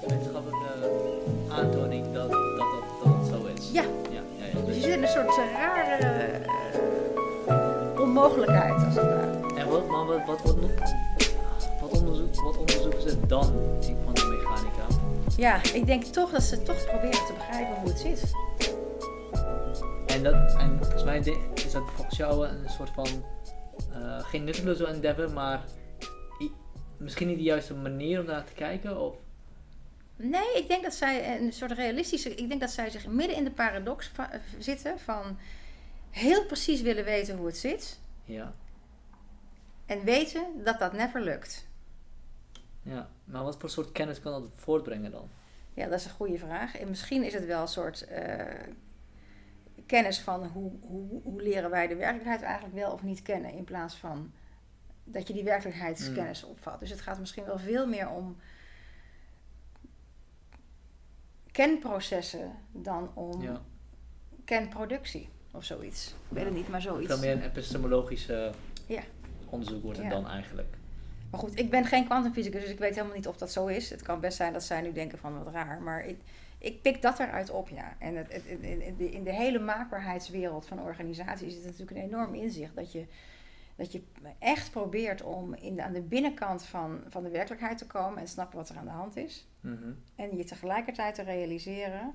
Wetenschappelijke aantoning dat dat, dat, zo is. Ja. Ja, ja, ja. Dus je zit in een soort eh, rare eh, onmogelijkheid als het ware. En wat, maar wat, wat, wat, wat, onderzoek, wat onderzoeken ze dan in kwantummechanica? Ja, ik denk toch dat ze toch proberen te begrijpen hoe het zit. En, dat, en volgens mij is dat volgens jou een soort van, eh, geen nutteloze endeavor, maar misschien niet de juiste manier om daar te kijken? Of? Nee, ik denk dat zij een soort realistische. Ik denk dat zij zich midden in de paradox va- eh, zitten van heel precies willen weten hoe het zit. Ja. En weten dat dat never lukt. ja. Maar wat voor soort kennis kan dat voortbrengen dan? Ja, dat is een goede vraag. En misschien is het wel een soort eh, kennis van hoe, hoe, hoe leren wij de werkelijkheid eigenlijk wel of niet kennen. In plaats van dat je die werkelijkheidskennis opvat. Dus het gaat misschien wel veel meer om kenprocessen dan om Ja. kenproductie of zoiets. Ik weet het niet, maar zoiets. Veel meer een epistemologische Ja. onderzoek wordt het Ja. dan eigenlijk. Maar goed, ik ben geen kwantumfysicus, dus ik weet helemaal niet of dat zo is. Het kan best zijn dat zij nu denken van wat raar. Maar ik, ik pik dat eruit op, ja. En het, in de, in de hele maakbaarheidswereld van organisaties is het natuurlijk een enorm inzicht. Dat je, dat je echt probeert om in de, aan de binnenkant van, van de werkelijkheid te komen en snappen wat er aan de hand is. Mhm. En je tegelijkertijd te realiseren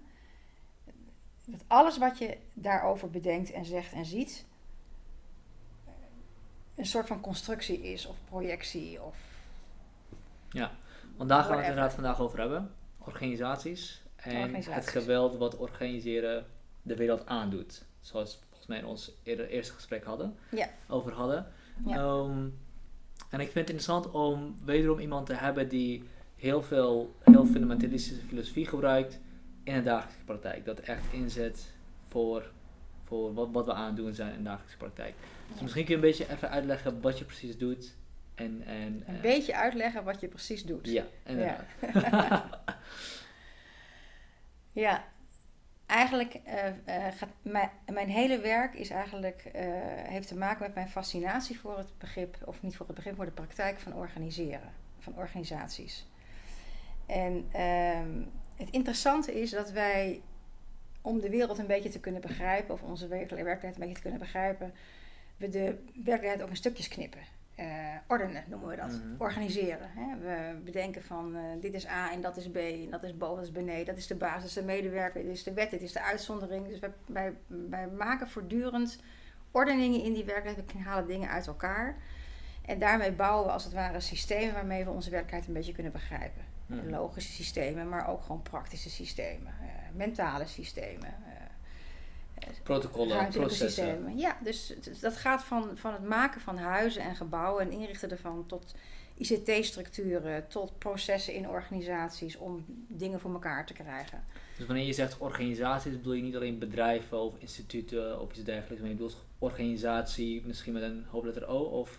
dat alles wat je daarover bedenkt en zegt en ziet, een soort van constructie is of projectie of Ja, want daar gaan we het inderdaad vandaag over hebben. Organisaties en Organisaties. het geweld wat organiseren de wereld aandoet. Zoals mij in ons eerste gesprek hadden, Ja. over hadden. Ja. Ehm, en ik vind het interessant om wederom iemand te hebben die heel veel heel fundamentalistische filosofie gebruikt in de dagelijkse praktijk. Dat echt inzet voor, voor wat, wat we aan het doen zijn in de dagelijkse praktijk. Dus Ja. misschien kun je een beetje even uitleggen wat je precies doet. En, en, een beetje uitleggen wat je precies doet. Ja, inderdaad. Ja, eigenlijk eh, eh, gaat mijn, mijn hele werk is eigenlijk, eh, heeft te maken met mijn fascinatie voor het begrip, of niet voor het begrip, voor de praktijk van organiseren, van organisaties. En ehm, het interessante is dat wij, om de wereld een beetje te kunnen begrijpen, of onze werkelijkheid een beetje te kunnen begrijpen, we de werkelijkheid ook in stukjes knippen. Eh, ordenen noemen we dat. Mhm. Organiseren. Hè? We bedenken van eh, dit is A en dat is B en dat is boven, dat is beneden. Dat is de basis, de medewerker, dit is de wet, dit is de uitzondering. Dus wij, wij, wij maken voortdurend ordeningen in die werkelijkheid. We halen dingen uit elkaar. En daarmee bouwen we als het ware systemen waarmee we onze werkelijkheid een beetje kunnen begrijpen. Mhm. Logische systemen, maar ook gewoon praktische systemen. eh, mentale systemen. Protocollen, processen. systemen. Ja, dus dat gaat van, van het maken van huizen en gebouwen en inrichten ervan tot ICT-structuren, tot processen in organisaties om dingen voor elkaar te krijgen. Dus wanneer je zegt organisaties, bedoel je niet alleen bedrijven of instituten of iets dergelijks, maar je bedoelt organisatie misschien met een hoofdletter O of...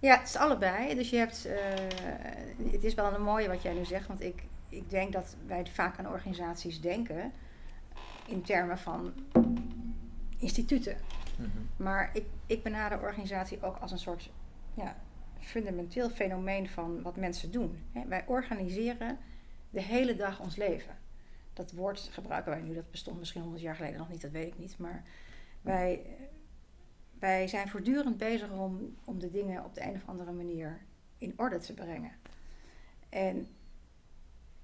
Ja, het is allebei. Dus je hebt, eh, het is wel een mooie wat jij nu zegt, want ik, ik denk dat wij vaak aan organisaties denken in termen van instituten. Maar ik, ik benader organisatie ook als een soort ja, fundamenteel fenomeen van wat mensen doen. Wij organiseren de hele dag ons leven. Dat woord gebruiken wij nu, dat bestond misschien 100 jaar geleden nog niet, dat weet ik niet. Maar wij, wij zijn voortdurend bezig om, om de dingen op de een of andere manier in orde te brengen. En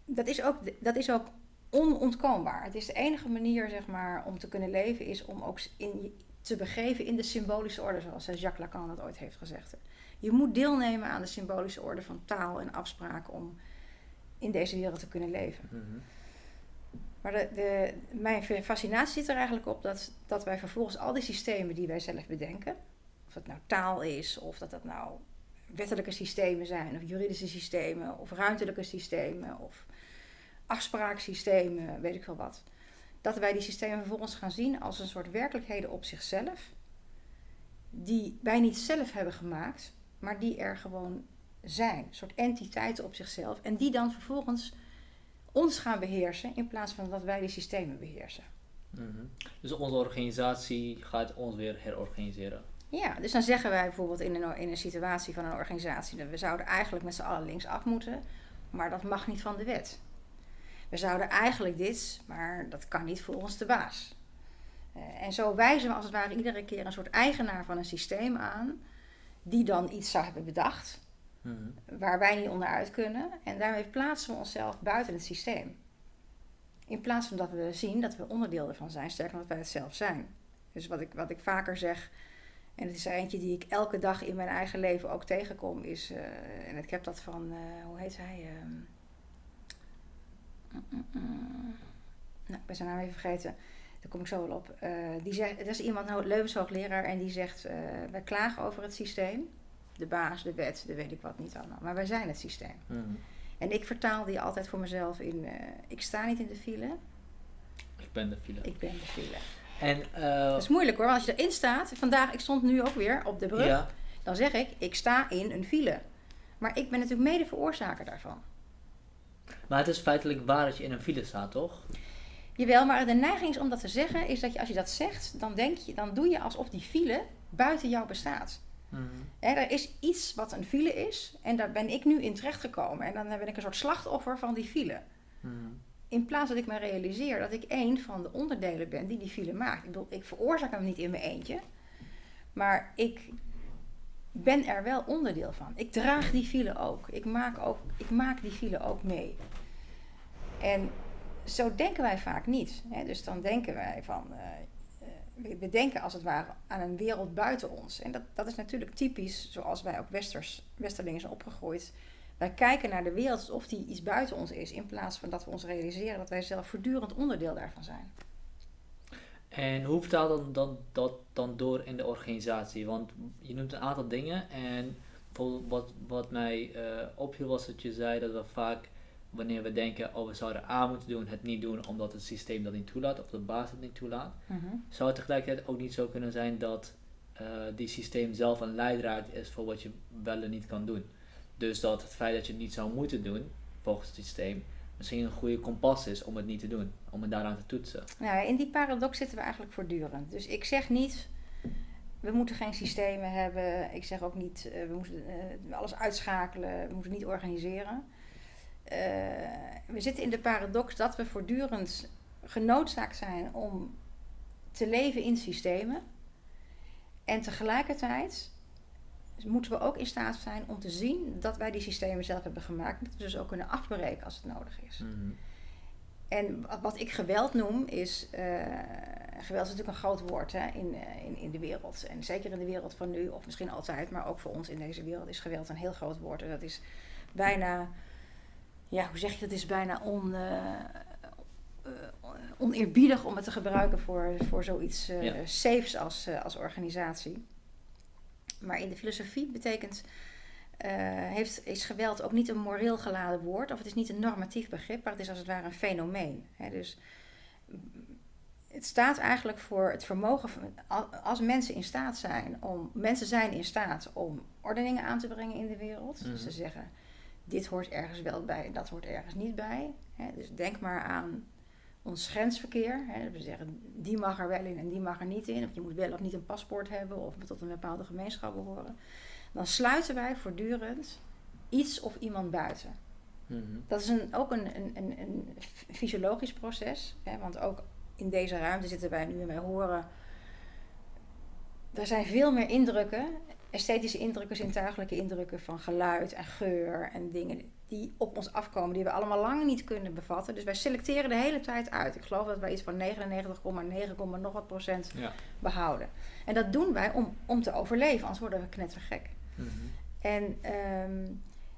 dat is ook, dat is ook onontkoombaar. Het is de enige manier zeg maar, om te kunnen leven, is om ook in, te begeven in de symbolische orde, zoals eh, Jacques Lacan dat ooit heeft gezegd. Je moet deelnemen aan de symbolische orde van taal en afspraak om in deze wereld te kunnen leven. Mhm. Maar de, de, mijn fascinatie zit er eigenlijk op dat, dat wij vervolgens al die systemen die wij zelf bedenken, of het nou taal is, of dat dat nou wettelijke systemen zijn, of juridische systemen, of ruimtelijke systemen, of afspraaksystemen, weet ik veel wat. Dat wij die systemen vervolgens gaan zien als een soort werkelijkheden op zichzelf, die wij niet zelf hebben gemaakt, maar die er gewoon zijn. Een soort entiteiten op zichzelf. En die dan vervolgens ons gaan beheersen in plaats van dat wij die systemen beheersen. Mhm. Dus onze organisatie gaat ons weer herorganiseren. Ja, dus dan zeggen wij bijvoorbeeld in een, in een situatie van een organisatie dat we zouden eigenlijk met z'n allen linksaf moeten. maar dat mag niet van de wet. We zouden eigenlijk dit, maar dat kan niet voor ons de baas. Eh, en zo wijzen we als het ware iedere keer een soort eigenaar van een systeem aan, die dan iets zou hebben bedacht, Mhm. waar wij niet onderuit kunnen. En daarmee plaatsen we onszelf buiten het systeem. In plaats van dat we zien dat we onderdeel ervan zijn, sterker dat wij het zelf zijn. Dus wat ik, wat ik vaker zeg, en het is er eentje die ik elke dag in mijn eigen leven ook tegenkom, is, eh, en ik heb dat van, eh, hoe heet hij? Ehm, mm, mm, mm. nou, ik ben zijn naam even vergeten. Daar kom ik zo wel op. Eh, die zegt, er is iemand, een levenshoogleraar, en die zegt: eh, Wij klagen over het systeem. De baas, de wet, de weet ik wat niet allemaal. Maar wij zijn het systeem. En ik vertaal die altijd voor mezelf in: eh, Ik sta niet in de file, Ik ben de file. ik ben de file. En, Dat is moeilijk hoor, want als je erin staat, vandaag, ik stond nu ook weer op de brug, ja, dan zeg ik: Ik sta in een file. Maar ik ben natuurlijk mede veroorzaker daarvan. Maar het is feitelijk waar dat je in een file staat, toch? Jawel, maar de neiging is om dat te zeggen, is dat je als je dat zegt, dan, denk je, dan doe je alsof die file buiten jou bestaat. Mhm. Er is iets wat een file is en daar ben ik nu in terechtgekomen. En dan ben ik een soort slachtoffer van die file. Mhm. In plaats dat ik me realiseer dat ik één van de onderdelen ben die die file maakt. Ik bedoel, ik veroorzaak hem niet in mijn eentje. Maar ik ben er wel onderdeel van. Ik draag die file ook. Ik maak, ook, ik maak die file ook mee. En zo denken wij vaak niet. Hè? Dus dan denken wij van... eh, eh, we- denken als het ware aan een wereld buiten ons. En dat, dat is natuurlijk typisch zoals wij ook westers, westerlingen zijn opgegroeid. Wij kijken naar de wereld alsof die iets buiten ons is. In plaats van dat we ons realiseren dat wij zelf voortdurend onderdeel daarvan zijn. En hoe vertaalt dan, dan, dat dan door in de organisatie? Want je noemt een aantal dingen en bijvoorbeeld wat, wat mij eh, opviel was dat je zei dat we vaak wanneer we denken, oh we zouden A moeten doen, het niet doen omdat het systeem dat niet toelaat of de baas het niet toelaat. Zou het tegelijkertijd ook niet zo kunnen zijn dat eh, die systeem zelf een leidraad is voor wat je wel en niet kan doen? Dus dat het feit dat je het niet zou moeten doen, volgens het systeem, misschien een goede kompas is om het niet te doen, om het daaraan te toetsen. Nou, in die paradox zitten we eigenlijk voortdurend. Dus ik zeg niet, we moeten geen systemen hebben. Ik zeg ook niet, eh, we moeten eh, alles uitschakelen, we moeten niet organiseren. Eh, we zitten in de paradox dat we voortdurend genoodzaakt zijn om te leven in systemen. En tegelijkertijd moeten we ook in staat zijn om te zien dat wij die systemen zelf hebben gemaakt. Dat we dus ook kunnen afbreken als het nodig is. Mhm. En wat- ik geweld noem is. eh, geweld is natuurlijk een groot woord hè, in, eh, in, in de wereld. En zeker in de wereld van nu, of misschien altijd, maar ook voor ons in deze wereld is geweld een heel groot woord. En dat is bijna. Ja, hoe zeg je dat? is bijna on, eh, oneerbiedig om het te gebruiken voor, voor zoiets Ja. safes als, als organisatie. Maar in de filosofie betekent. eh, heeft, is geweld ook niet een moreel geladen woord, of het is niet een normatief begrip, maar het is als het ware een fenomeen. Hè? Dus mm, het staat eigenlijk voor het vermogen van, al- als mensen in staat zijn om, mensen zijn in staat om ordeningen aan te brengen in de wereld. Dus Mhm. ze zeggen, dit hoort ergens wel bij en dat hoort ergens niet bij. Hè? Dus denk maar aan ons grensverkeer. Hè? We zeggen, die mag er wel in en die mag er niet in. Of je moet wel of niet een paspoort hebben of tot een bepaalde gemeenschap behoren. Dan sluiten wij voortdurend iets of iemand buiten. Mhm. Dat is een, ook een, een, een, een fysiologisch proces. Hè? Want ook in deze ruimte zitten wij nu en wij horen. Er zijn veel meer indrukken, esthetische indrukken, zintuigelijke indrukken van geluid en geur en dingen die op ons afkomen, die we allemaal lang niet kunnen bevatten. Dus wij selecteren de hele tijd uit. Ik geloof dat wij iets van 99,9, nog wat procent Ja. behouden. En dat doen wij om, om te overleven, anders worden we knettergek. Mhm. En ehm,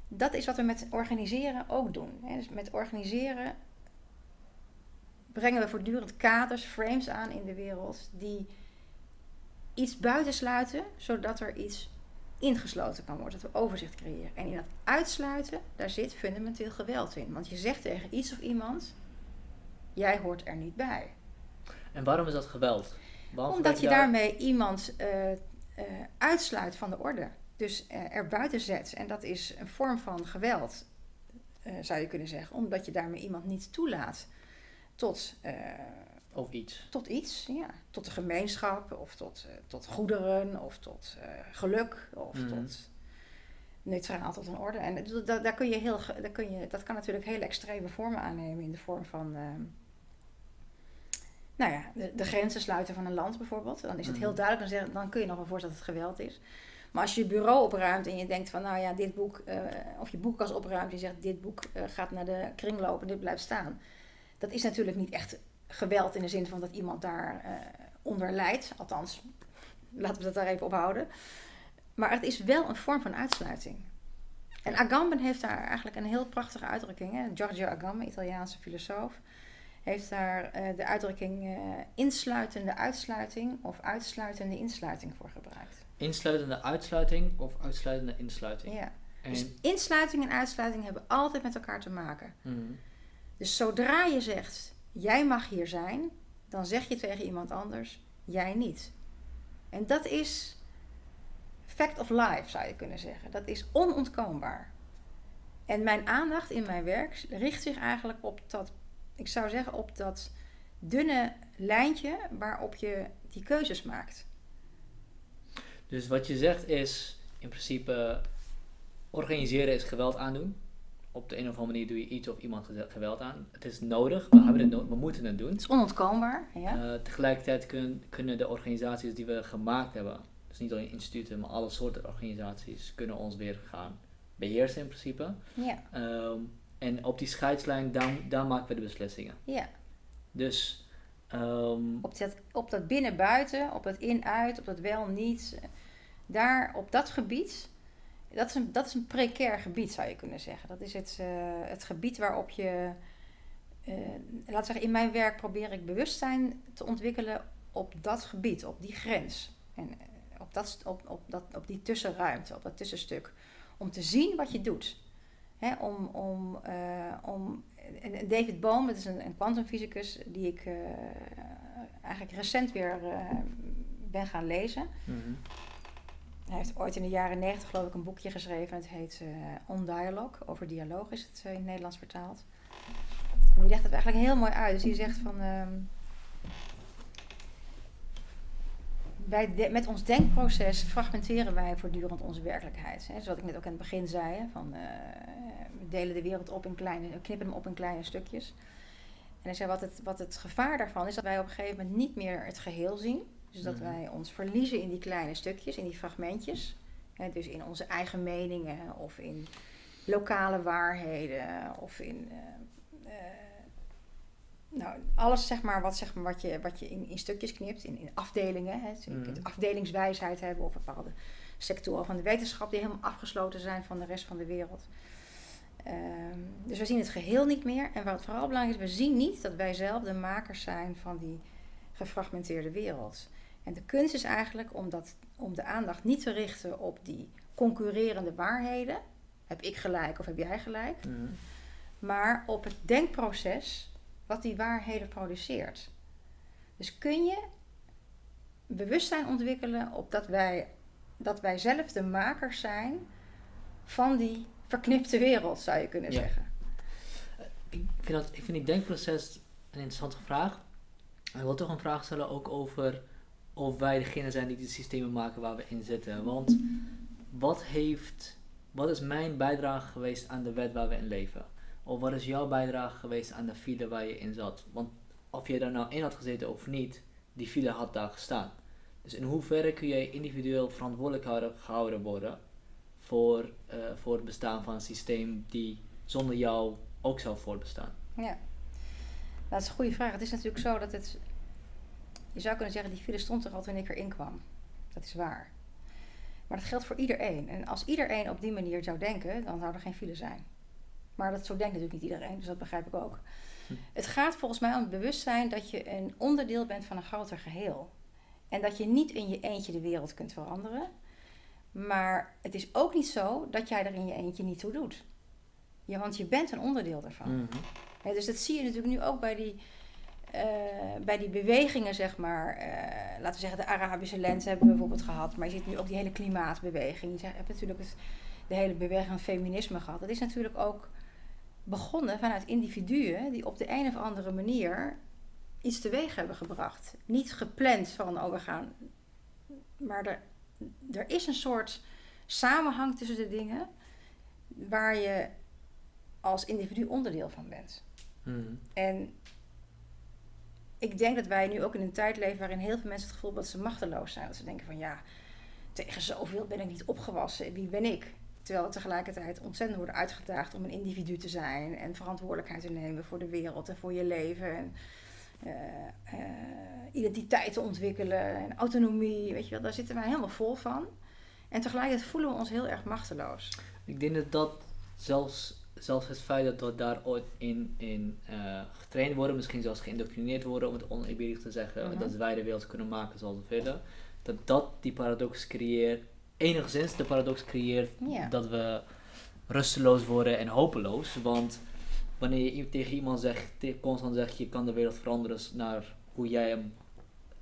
dat is wat we met organiseren ook doen. Hè. Dus met organiseren brengen we voortdurend kaders, frames aan in de wereld die iets buitensluiten, zodat er iets ingesloten kan worden, dat we overzicht creëren. En in dat uitsluiten, daar zit fundamenteel geweld in. Want je zegt tegen iets of iemand, jij hoort er niet bij. En waarom is dat geweld? Omdat je daar- daarmee iemand eh, eh, uitsluit van de orde. Dus eh, er buiten zet. En dat is een vorm van geweld, zou je kunnen zeggen. Omdat je daarmee iemand niet toelaat tot, Of iets. tot iets. Ja, tot de gemeenschap, of tot, eh, tot goederen, of tot eh, geluk, of Mhm. tot neutraal tot een orde. En dat, daar kun je heel, daar kun je, dat kan natuurlijk hele extreme vormen aannemen in de vorm van, ehm, nou ja, de, de grenzen sluiten van een land bijvoorbeeld. Dan is het heel Mhm. duidelijk, dan, zeg, dan kun je nog wel voorstellen dat het geweld is. Maar als je je bureau opruimt en je denkt van, nou ja, dit boek, eh, of je boekkast opruimt, je zegt dit boek gaat naar de kringloop en dit blijft staan. Dat is natuurlijk niet echt geweld in de zin van dat iemand daar eh, onder lijdt. Althans, laten we dat daar even op houden. Maar het is wel een vorm van uitsluiting. En Agamben heeft daar eigenlijk een heel prachtige uitdrukking. Hè? Giorgio Agamben, Italiaanse filosoof, heeft daar eh, de uitdrukking eh, insluitende uitsluiting of uitsluitende insluiting voor gebruikt. Insluitende uitsluiting of uitsluitende insluiting. Ja. En, Dus insluiting en uitsluiting hebben altijd met elkaar te maken. Mhm. Dus zodra je zegt, jij mag hier zijn, dan zeg je tegen iemand anders, jij niet. En dat is fact of life, zou je kunnen zeggen. Dat is onontkoombaar. En mijn aandacht in mijn werk richt zich eigenlijk op dat, ik zou zeggen, op dat dunne lijntje waarop je die keuzes maakt. Dus wat je zegt is, in principe, organiseren is geweld aandoen. Op de een of andere manier doe je iets of iemand ge- geweld aan. Het is nodig, we, hebben het no- we moeten het doen. Het is onontkoombaar. Ja? Eh, tegelijkertijd kun- kunnen de organisaties die we gemaakt hebben, dus niet alleen instituten, maar alle soorten organisaties, kunnen ons weer gaan beheersen in principe. ja, Ehm, en op die scheidslijn, daar, daar maken we de beslissingen. ja. Dus ehm, Op dat, op dat binnen-buiten, op dat in-uit, op dat wel-niet. Daar, op dat gebied, dat is, een, dat is een precair gebied zou je kunnen zeggen. Dat is het, eh, het gebied waarop je, eh laat zeggen, in mijn werk probeer ik bewustzijn te ontwikkelen op dat gebied, op die grens. En eh, op, dat, op, op, dat, op die tussenruimte, op dat tussenstuk. Om te zien wat je doet. Hè, om, om, om, David Bohm, dat is een, kwantumfysicus die ik eigenlijk recent weer ben gaan lezen. mhm. Hij heeft ooit in de jaren negentig geloof ik een boekje geschreven. Het heet eh, On Dialogue. Over dialoog is het eh, in het Nederlands vertaald. En die legt het eigenlijk heel mooi uit. Dus die zegt van... ehm, de- met ons denkproces fragmenteren wij voortdurend onze werkelijkheid. Hè? Zoals ik net ook aan het begin zei. Van, eh, we delen de wereld op in kleine... Knippen hem op in kleine stukjes. En hij zei wat het, wat het gevaar daarvan is... dat wij op een gegeven moment niet meer het geheel zien. Dus dat Mhm. wij ons verliezen in die kleine stukjes, in die fragmentjes. Hè, dus in onze eigen meningen of in lokale waarheden of in eh, eh, nou, alles zeg maar, wat, zeg maar, wat je, wat je in, in stukjes knipt, in, in afdelingen. Hè. Dus je kunt Mhm. afdelingswijsheid hebben of bepaalde sectoren van de wetenschap die helemaal afgesloten zijn van de rest van de wereld. Ehm, dus we zien het geheel niet meer. En wat vooral belangrijk is, we zien niet dat wij zelf de makers zijn van die gefragmenteerde wereld. En de kunst is eigenlijk om, dat, om de aandacht niet te richten op die concurrerende waarheden. Heb ik gelijk of heb jij gelijk? Mhm. Maar op het denkproces wat die waarheden produceert. Dus kun je bewustzijn ontwikkelen op dat wij, dat wij zelf de makers zijn van die verknipte wereld, zou je kunnen Ja. zeggen. ik, vind dat, ik vind die denkproces een interessante vraag. Ik wil toch een vraag stellen ook over of wij degene zijn die de systemen maken waar we in zitten. Want wat, heeft, wat is mijn bijdrage geweest aan de wet waar we in leven? Of wat is jouw bijdrage geweest aan de file waar je in zat? Want of je daar nou in had gezeten of niet, die file had daar gestaan. Dus in hoeverre kun jij individueel verantwoordelijk houden- gehouden worden voor, eh, voor het bestaan van een systeem die zonder jou ook zou voortbestaan? Ja, dat is een goede vraag. Het is natuurlijk zo dat het. Je zou kunnen zeggen, die file stond er al toen ik erin kwam. Dat is waar. Maar dat geldt voor iedereen. En als iedereen op die manier zou denken, dan zou er geen file zijn. Maar dat, zo denkt natuurlijk niet iedereen, dus dat begrijp ik ook. Hm. Het gaat volgens mij om het bewustzijn dat je een onderdeel bent van een groter geheel. En dat je niet in je eentje de wereld kunt veranderen. Maar het is ook niet zo dat jij er in je eentje niet toe doet. Ja, want je bent een onderdeel daarvan. Mhm. Ja, dus dat zie je natuurlijk nu ook bij die, eh, bij die bewegingen, zeg maar. eh, laten we zeggen, de Arabische lente hebben we bijvoorbeeld gehad. Maar je ziet nu ook die hele klimaatbeweging. Je hebt natuurlijk het, de hele beweging van feminisme gehad. Dat is natuurlijk ook begonnen vanuit individuen die op de een of andere manier iets teweeg hebben gebracht. Niet gepland van, oh we gaan... Maar er, er is een soort samenhang tussen de dingen waar je als individu onderdeel van bent. Hmm. En ik denk dat wij nu ook in een tijd leven waarin heel veel mensen het gevoel hebben dat ze machteloos zijn. Dat ze denken van ja, tegen zoveel ben ik niet opgewassen. Wie ben ik? Terwijl we tegelijkertijd ontzettend worden uitgedaagd om een individu te zijn en verantwoordelijkheid te nemen voor de wereld en voor je leven. En, eh, eh, identiteit te ontwikkelen en autonomie. Weet je wel, daar zitten wij helemaal vol van. En tegelijkertijd voelen we ons heel erg machteloos. Ik denk dat dat zelfs, zelfs het feit dat we daar ooit in, in eh, getraind worden, misschien zelfs geïndoctrineerd worden, om het oneerbiedig te zeggen, Mhm. dat wij de wereld kunnen maken zoals we willen, dat dat die paradox creëert, enigszins de paradox creëert dat we rusteloos worden en hopeloos. Want wanneer je tegen iemand zegt, constant zegt, je kan de wereld veranderen naar hoe jij hem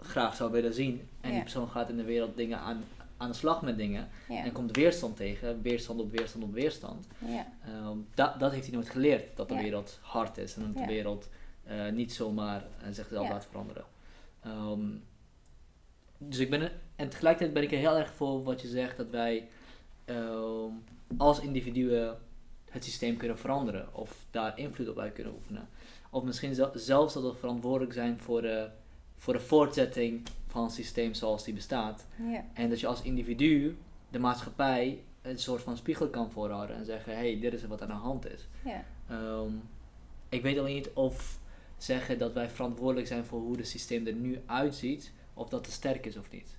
graag zou willen zien, en die persoon gaat in de wereld dingen aan, aan de slag met dingen, Ja. en komt weerstand tegen, weerstand op weerstand op weerstand. Ja. Ehm, dat, dat heeft hij nooit geleerd, dat de Ja. wereld hard is en dat de wereld eh, niet zomaar eh, zichzelf laat veranderen. Ehm, dus ik ben, en tegelijkertijd ben ik er heel erg voor wat je zegt, dat wij ehm, als individuen het systeem kunnen veranderen of daar invloed op uit kunnen oefenen. Of misschien zel- zelfs dat we verantwoordelijk zijn voor de, voor de voortzetting van systeem zoals die bestaat. Ja. En dat je als individu de maatschappij een soort van spiegel kan voorhouden en zeggen: hey, dit is wat aan de hand is. Ja. Ehm, ik weet alleen niet of zeggen dat wij verantwoordelijk zijn voor hoe het systeem er nu uitziet, of dat te sterk is of niet.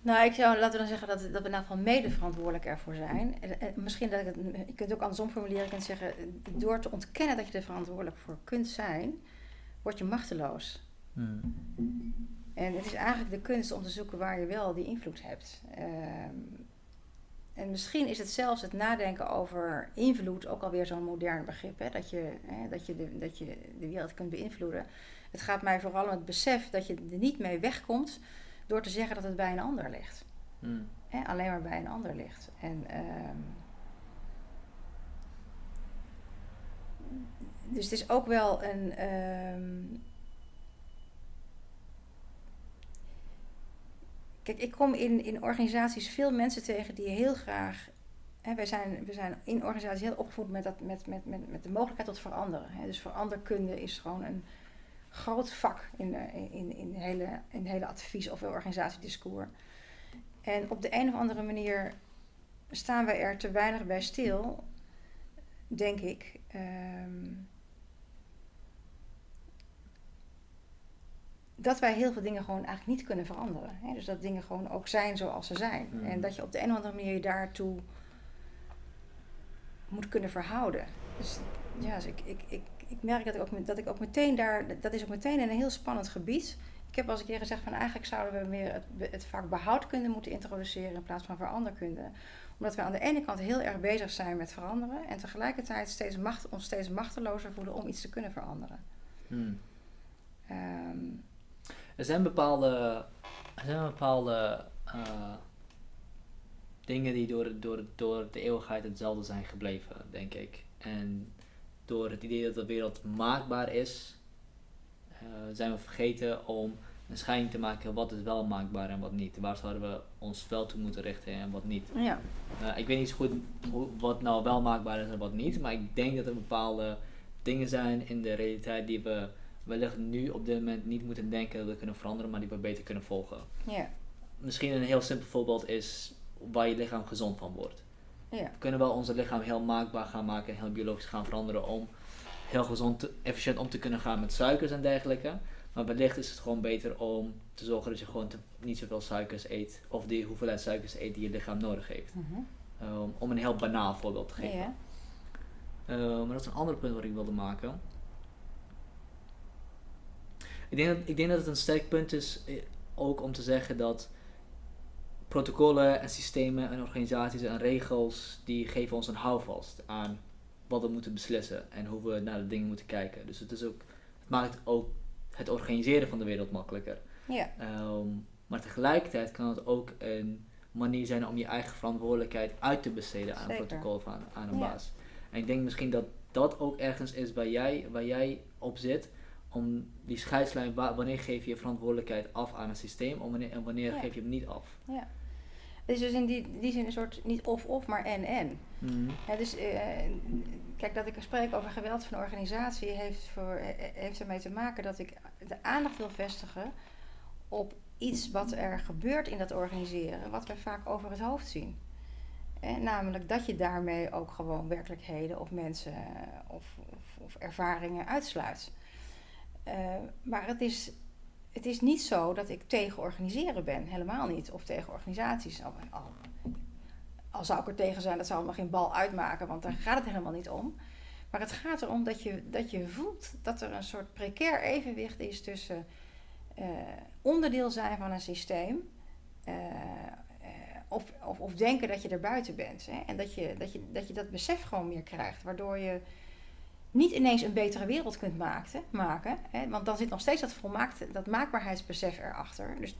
Nou, ik zou, laten we dan zeggen dat, dat we in ieder geval mede verantwoordelijk ervoor zijn. En, en misschien dat ik het, je kunt het ook andersom formuleren. Je kunt zeggen, door te ontkennen dat je er verantwoordelijk voor kunt zijn, word je machteloos. En het is eigenlijk de kunst om te zoeken waar je wel die invloed hebt. Ehm, en misschien is het zelfs het nadenken over invloed ook alweer zo'n modern begrip. Hè? Dat, je, hè, dat, je de, dat je de wereld kunt beïnvloeden. Het gaat mij vooral om het besef dat je er niet mee wegkomt door te zeggen dat het bij een ander ligt. Hmm. Hè? Alleen maar bij een ander ligt. En, ehm, dus het is ook wel een. ehm, Kijk, ik kom in, in organisaties veel mensen tegen die heel graag. Hè, wij zijn, we zijn in organisaties heel opgevoed met, dat, met, met, met, met de mogelijkheid tot veranderen. Hè. Dus veranderkunde is gewoon een groot vak in, de, in, in, hele, in hele advies- of organisatiediscours. En op de een of andere manier staan wij er te weinig bij stil, denk ik. ehm, dat wij heel veel dingen gewoon eigenlijk niet kunnen veranderen. Hè? Dus dat dingen gewoon ook zijn zoals ze zijn. Mhm. En dat je op de een of andere manier je daartoe moet kunnen verhouden. Dus ja, dus ik, ik, ik, ik merk dat ik, ook, dat ik ook meteen daar, dat is ook meteen een heel spannend gebied. Ik heb al eens een keer gezegd van eigenlijk zouden we meer het, het vak behoudkunde moeten introduceren in plaats van veranderkunde. Omdat we aan de ene kant heel erg bezig zijn met veranderen en tegelijkertijd steeds macht, ons steeds machtelozer voelen om iets te kunnen veranderen. Hmm. Ehm, Er zijn bepaalde, er zijn bepaalde eh, dingen die door, door, door de eeuwigheid hetzelfde zijn gebleven, denk ik. En door het idee dat de wereld maakbaar is, eh, zijn we vergeten om een scheiding te maken wat is wel maakbaar en wat niet. Waar zouden we ons wel toe moeten richten en wat niet. ja. Eh, ik weet niet zo goed hoe, wat nou wel maakbaar is en wat niet, maar ik denk dat er bepaalde dingen zijn in de realiteit die we wellicht nu op dit moment niet moeten denken dat we kunnen veranderen, maar die we beter kunnen volgen. Ja, Misschien een heel simpel voorbeeld is waar je lichaam gezond van wordt. ja, We kunnen wel onze lichaam heel maakbaar gaan maken en heel biologisch gaan veranderen om heel gezond, te- efficiënt om te kunnen gaan met suikers en dergelijke. Maar wellicht is het gewoon beter om te zorgen dat je gewoon te- niet zoveel suikers eet, of die hoeveelheid suikers eet die je lichaam nodig heeft. Mhm. Um, om een heel banaal voorbeeld te geven. ja. Uh, maar dat is een ander punt wat ik wilde maken. Ik denk, dat, ik denk dat het een sterk punt is eh, ook om te zeggen dat protocollen en systemen en organisaties en regels die geven ons een houvast aan wat we moeten beslissen en hoe we naar de dingen moeten kijken. Dus het, is ook, het maakt ook het organiseren van de wereld makkelijker. ja. Ehm, maar tegelijkertijd kan het ook een manier zijn om je eigen verantwoordelijkheid uit te besteden aan een protocol of aan, aan een Ja. baas. En ik denk misschien dat dat ook ergens is waar jij, waar jij op zit, om die scheidslijn, wa- wanneer geef je je verantwoordelijkheid af aan een systeem en wanneer, en wanneer Ja. geef je hem niet af. Ja. Het is dus in die, die zin een soort niet of-of, maar en-en. Mhm. Ja, dus eh, kijk, dat ik spreek over geweld van een organisatie heeft, voor, eh, heeft ermee te maken dat ik de aandacht wil vestigen op iets wat er gebeurt in dat organiseren, wat we vaak over het hoofd zien. Eh, namelijk dat je daarmee ook gewoon werkelijkheden of mensen eh, of, of, of ervaringen uitsluit. Eh, maar het is, het is niet zo dat ik tegen organiseren ben, helemaal niet. Of tegen organisaties. Al, al, zou ik er tegen zijn, dat zou nog geen bal uitmaken, want daar gaat het helemaal niet om. Maar het gaat erom dat je, dat je voelt dat er een soort precair evenwicht is tussen eh, onderdeel zijn van een systeem. eh, of, of, of denken dat je er buiten bent. Hè? En dat je, dat, je, dat je dat besef gewoon meer krijgt. Waardoor je niet ineens een betere wereld kunt maken. maken hè? Want dan zit nog steeds dat, volmaakte, dat maakbaarheidsbesef erachter. Dus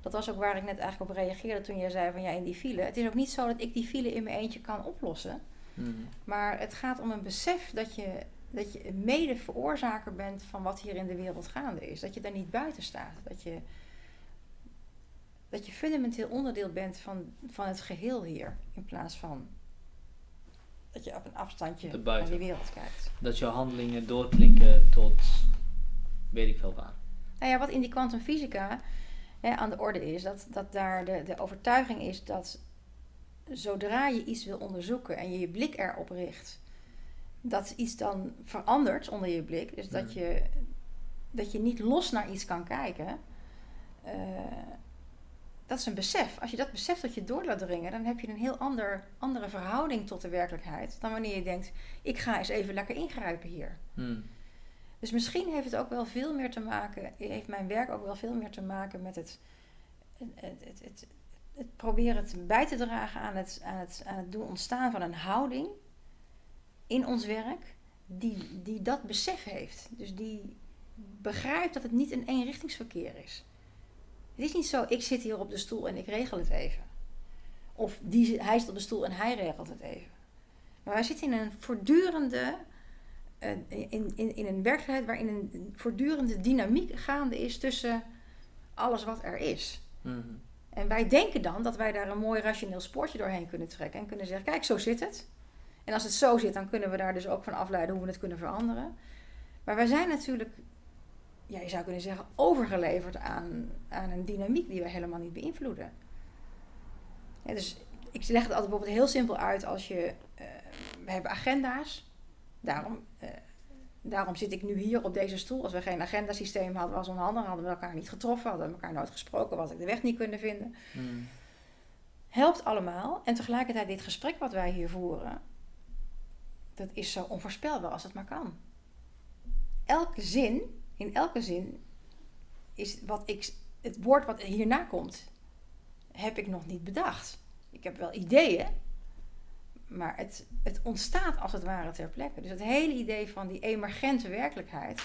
dat was ook waar ik net eigenlijk op reageerde toen jij zei van ja, in die file. Het is ook niet zo dat ik die file in mijn eentje kan oplossen. Mhm. Maar het gaat om een besef dat je, dat je een mede veroorzaker bent van wat hier in de wereld gaande is. Dat je daar niet buiten staat. Dat je, dat je fundamenteel onderdeel bent van, van het geheel hier. In plaats van dat je op een afstandje naar die wereld kijkt. Dat jouw handelingen doorklinken tot weet ik veel waar. Nou ja, wat in die kwantumfysica hè, aan de orde is, dat, dat daar de, de overtuiging is dat zodra je iets wil onderzoeken en je je blik erop richt, dat iets dan verandert onder je blik. Dus dat Mhm. je, dat je niet los naar iets kan kijken. eh, dat is een besef. Als je dat besef tot je door laat dringen, dan heb je een heel ander, andere verhouding tot de werkelijkheid dan wanneer je denkt: ik ga eens even lekker ingrijpen hier. Mhm. Dus misschien heeft het ook wel veel meer te maken, heeft mijn werk ook wel veel meer te maken met het, het, het, het, het, het proberen het bij te dragen aan het, aan, het, aan het doen ontstaan van een houding in ons werk, die, die dat besef heeft. Dus die begrijpt dat het niet een eenrichtingsverkeer is. Het is niet zo, ik zit hier op de stoel en ik regel het even. Of die, hij zit op de stoel en hij regelt het even. Maar wij zitten in een voortdurende eh, in, in, in een werkelijkheid waarin een voortdurende dynamiek gaande is tussen alles wat er is. Mhm. En wij denken dan dat wij daar een mooi rationeel spoortje doorheen kunnen trekken en kunnen zeggen: kijk, zo zit het. En als het zo zit, dan kunnen we daar dus ook van afleiden hoe we het kunnen veranderen. Maar wij zijn natuurlijk, ja, je zou kunnen zeggen, overgeleverd aan, aan een dynamiek die we helemaal niet beïnvloeden. Ja, dus ik leg het altijd bijvoorbeeld heel simpel uit als je, eh, we hebben agenda's. Daarom, eh, daarom zit ik nu hier op deze stoel. Als we geen agendasysteem hadden, was onhandig, hadden we elkaar niet getroffen, hadden we elkaar nooit gesproken, was ik de weg niet kunnen vinden. Mhm. Helpt allemaal. En tegelijkertijd dit gesprek wat wij hier voeren, dat is zo onvoorspelbaar als het maar kan. Elke zin, in elke zin, is wat ik, het woord wat hierna komt, heb ik nog niet bedacht. Ik heb wel ideeën, maar het, het ontstaat als het ware ter plekke. Dus het hele idee van die emergente werkelijkheid,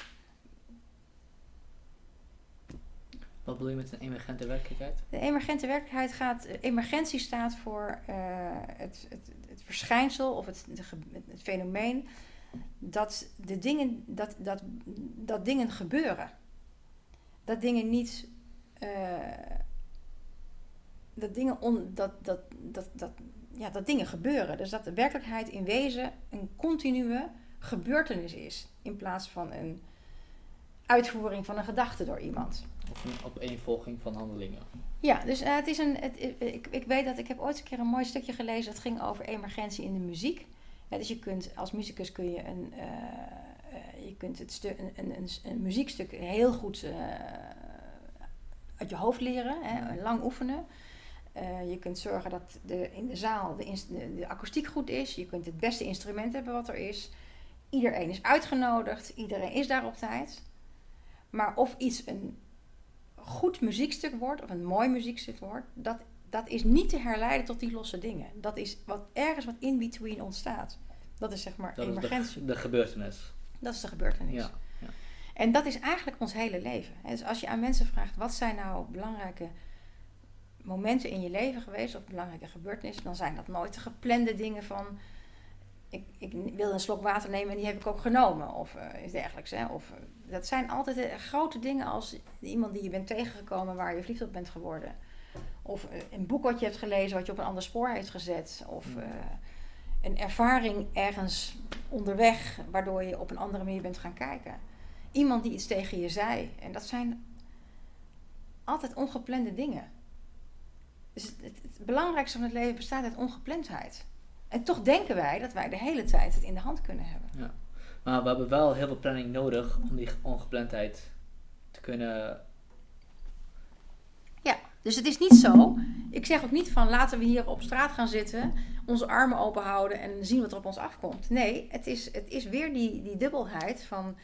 Wat bedoel je met een emergente werkelijkheid? De emergente werkelijkheid gaat, emergentie staat voor eh, het, het, het verschijnsel of het, het fenomeen dat, de dingen, dat, dat, dat dingen gebeuren. Dat dingen niet. eh, dat dingen, on, dat, dat, dat, dat, ja, dat dingen gebeuren. Dus dat de werkelijkheid in wezen een continue gebeurtenis is. In plaats van een uitvoering van een gedachte door iemand. Of een opeenvolging van handelingen? Ja, dus eh, het is een. Het, ik, ik weet dat ik heb ooit een keer een mooi stukje gelezen dat ging over emergentie in de muziek. Ja, dus je kunt als muzikus kun je een, eh, eh, je kunt het een, een, een, een muziekstuk heel goed eh, uit je hoofd leren, hè, lang oefenen. Je kunt zorgen dat de, in de zaal de, de, de akoestiek goed is. Je kunt het beste instrument hebben wat er is. Iedereen is uitgenodigd. Iedereen is daar op tijd. Maar of iets een goed muziekstuk wordt, of een mooi muziekstuk wordt, dat, dat is niet te herleiden tot die losse dingen. Dat is wat, ergens wat in between ontstaat. Dat is zeg maar Dat is emergentie. de, de gebeurtenis. Dat is de gebeurtenis. Ja. En dat is eigenlijk ons hele leven. Dus als je aan mensen vraagt, wat zijn nou belangrijke momenten in je leven geweest, of belangrijke gebeurtenissen, dan zijn dat nooit de geplande dingen van, ik, ik wil een slok water nemen en die heb ik ook genomen, of eh, iets dergelijks. Hè. Of, eh, dat zijn altijd eh, grote dingen als iemand die je bent tegengekomen waar je verliefd op bent geworden. Of eh, een boek wat je hebt gelezen wat je op een ander spoor heeft gezet. Of Mm. eh, een ervaring ergens onderweg waardoor je op een andere manier bent gaan kijken. Iemand die iets tegen je zei. En dat zijn altijd ongeplande dingen. Dus het, het, het belangrijkste van het leven bestaat uit ongeplandheid. En toch denken wij dat wij de hele tijd het in de hand kunnen hebben. Maar we hebben wel heel veel planning nodig om die ongeplandheid te kunnen. Dus het is niet zo. Ik zeg ook niet van laten we hier op straat gaan zitten, onze armen open houden en zien wat er op ons afkomt. Nee, het is, het is weer die, die dubbelheid van.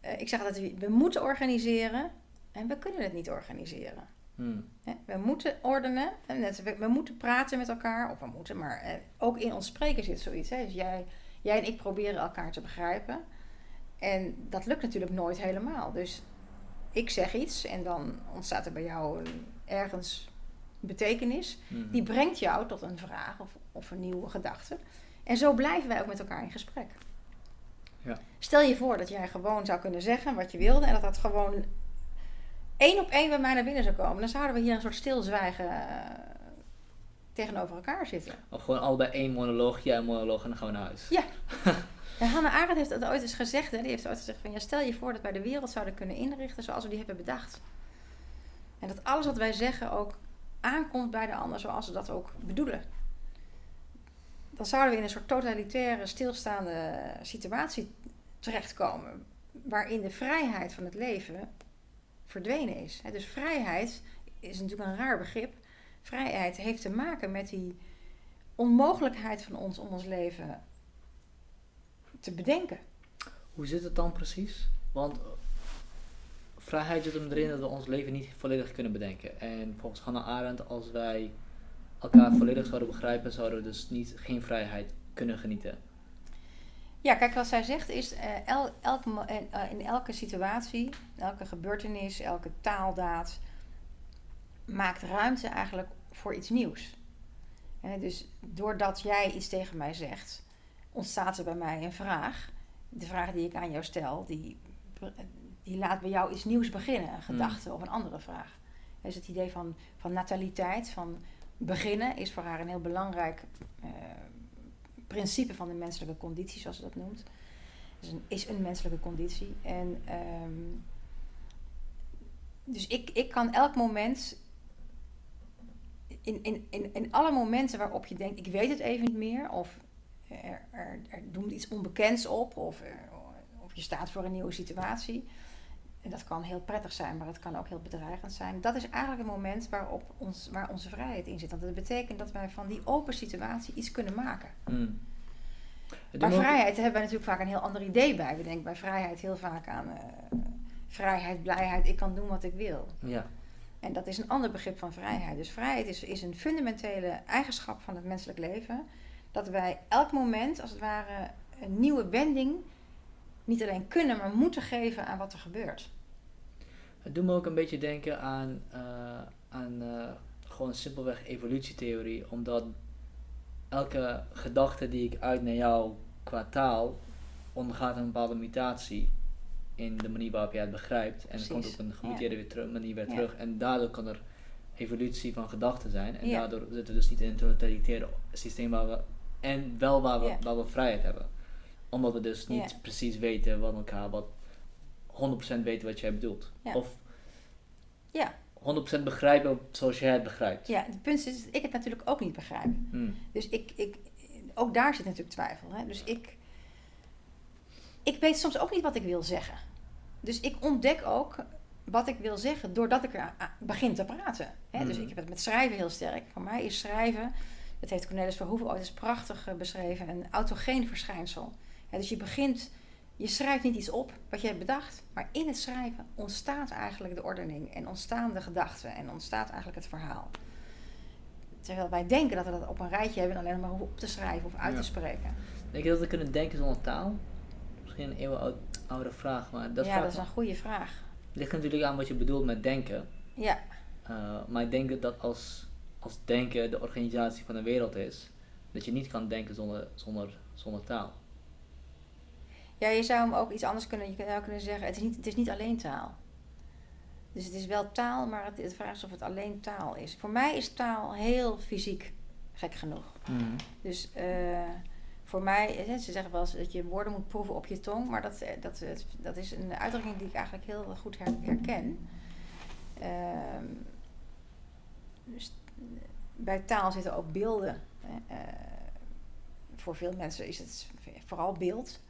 eh, ik zeg dat we, we moeten organiseren en we kunnen het niet organiseren. Hmm. We moeten ordenen, we, we moeten praten met elkaar, of we moeten, maar eh, ook in ons spreken zit zoiets. Hè. Dus jij, jij en ik proberen elkaar te begrijpen. En dat lukt natuurlijk nooit helemaal. Dus ik zeg iets en dan ontstaat er bij jou een- ergens betekenis. Mhm. Die brengt jou tot een vraag of, of een nieuwe gedachte. En zo blijven wij ook met elkaar in gesprek. Ja. Stel je voor dat jij gewoon zou kunnen zeggen wat je wilde en dat dat gewoon één op één bij mij naar binnen zou komen. Dan zouden we hier een soort stilzwijgen eh, tegenover elkaar zitten. Of gewoon allebei één monoloog, jij een monoloog en dan gaan we naar huis. Ja. En Hannah Arendt heeft dat ooit eens gezegd. Hè? Die heeft ooit gezegd van ja, stel je voor dat wij de wereld zouden kunnen inrichten zoals we die hebben bedacht. En dat alles wat wij zeggen ook aankomt bij de ander zoals ze dat ook bedoelen. Dan zouden we in een soort totalitaire, stilstaande situatie terechtkomen. Waarin de vrijheid van het leven verdwenen is. Dus vrijheid is natuurlijk een raar begrip. Vrijheid heeft te maken met die onmogelijkheid van ons om ons leven te bedenken. Hoe zit het dan precies? Want vrijheid zit erin dat we ons leven niet volledig kunnen bedenken. En volgens Hannah Arendt, als wij elkaar volledig zouden begrijpen, zouden we dus niet, geen vrijheid kunnen genieten. Ja, kijk, wat zij zegt is, eh, el, elk, eh, in elke situatie, elke gebeurtenis, elke taaldaad maakt ruimte eigenlijk voor iets nieuws. Hè, dus doordat jij iets tegen mij zegt, ontstaat er bij mij een vraag. De vraag die ik aan jou stel, die, die laat bij jou iets nieuws beginnen, een gedachte of een andere vraag. Dus het idee van, van nataliteit, van beginnen, is voor haar een heel belangrijk eh, principe van de menselijke conditie, zoals ze dat noemt. Dus een, is een menselijke conditie. En ehm, dus ik, ik kan elk moment, in, in, in, in alle momenten waarop je denkt, ik weet het even niet meer, of er, er, er doemt iets onbekends op, of, er- of je staat voor een nieuwe situatie. En dat kan heel prettig zijn, maar het kan ook heel bedreigend zijn. Dat is eigenlijk het moment waarop ons, waar onze vrijheid in zit. Want dat betekent dat wij van die open situatie iets kunnen maken. Hmm. Me ook- vrijheid hebben wij natuurlijk vaak een heel ander idee bij. We denken bij vrijheid heel vaak aan eh, vrijheid, blijheid, ik kan doen wat ik wil. Ja. En dat is een ander begrip van vrijheid. Dus vrijheid is, is een fundamentele eigenschap van het menselijk leven. Dat wij elk moment, als het ware, een nieuwe wending niet alleen kunnen, maar moeten geven aan wat er gebeurt. Het doet me ook een beetje denken aan, eh, aan eh, gewoon simpelweg evolutietheorie, omdat elke gedachte die ik uit naar jou qua taal ondergaat een bepaalde mutatie in de manier waarop jij het begrijpt. En het komt op een gemuteerde manier weer Ja. terug. En daardoor kan er evolutie van gedachten zijn. En Ja. daardoor zitten we dus niet in een totalitaire systeem waar we, en wel waar we, waar we vrijheid hebben. Omdat we dus niet precies weten wat elkaar, wat 100% weten wat jij bedoelt. Ja. Of Ja. 100% begrijpen zoals jij het begrijpt. Ja, het punt is dat ik het natuurlijk ook niet begrijp. Hmm. Dus ik, ik, ook daar zit natuurlijk twijfel. Hè? Dus ik, ik weet soms ook niet wat ik wil zeggen. Dus ik ontdek ook wat ik wil zeggen doordat ik er begin te praten. Hè? Dus Mhm. ik heb het met schrijven heel sterk. Voor mij is schrijven, dat heeft Cornelis Verhoeven ooit eens prachtig eh, beschreven, een autogeen verschijnsel. Dus je begint, je schrijft niet iets op wat je hebt bedacht, maar in het schrijven ontstaat eigenlijk de ordening en ontstaan de gedachten en ontstaat eigenlijk het verhaal. Terwijl wij denken dat we dat op een rijtje hebben en alleen maar hoeven op te schrijven of uit Ja. te spreken. Denk je dat we kunnen denken zonder taal? Misschien een eeuwenoude vraag, maar dat, ja, dat is een goede vraag. ligt natuurlijk aan wat je bedoelt met denken. Ja, Uh, maar ik denk dat als, als denken de organisatie van de wereld is, dat je niet kan denken zonder, zonder, zonder taal. Ja je zou hem ook iets anders kunnen, je zou kunnen zeggen, het is niet, het is niet alleen taal. Dus het is wel taal, maar het, het vraag is of het alleen taal is. Voor mij is taal heel fysiek, gek genoeg. Mhm. Dus eh, voor mij, ze zeggen wel eens dat je woorden moet proeven op je tong, maar dat, eh, dat, dat, dat is een uitdrukking die ik eigenlijk heel goed her- herken. Ehm, dus bij taal zitten ook beelden. Eh, voor veel mensen is het vooral beeld.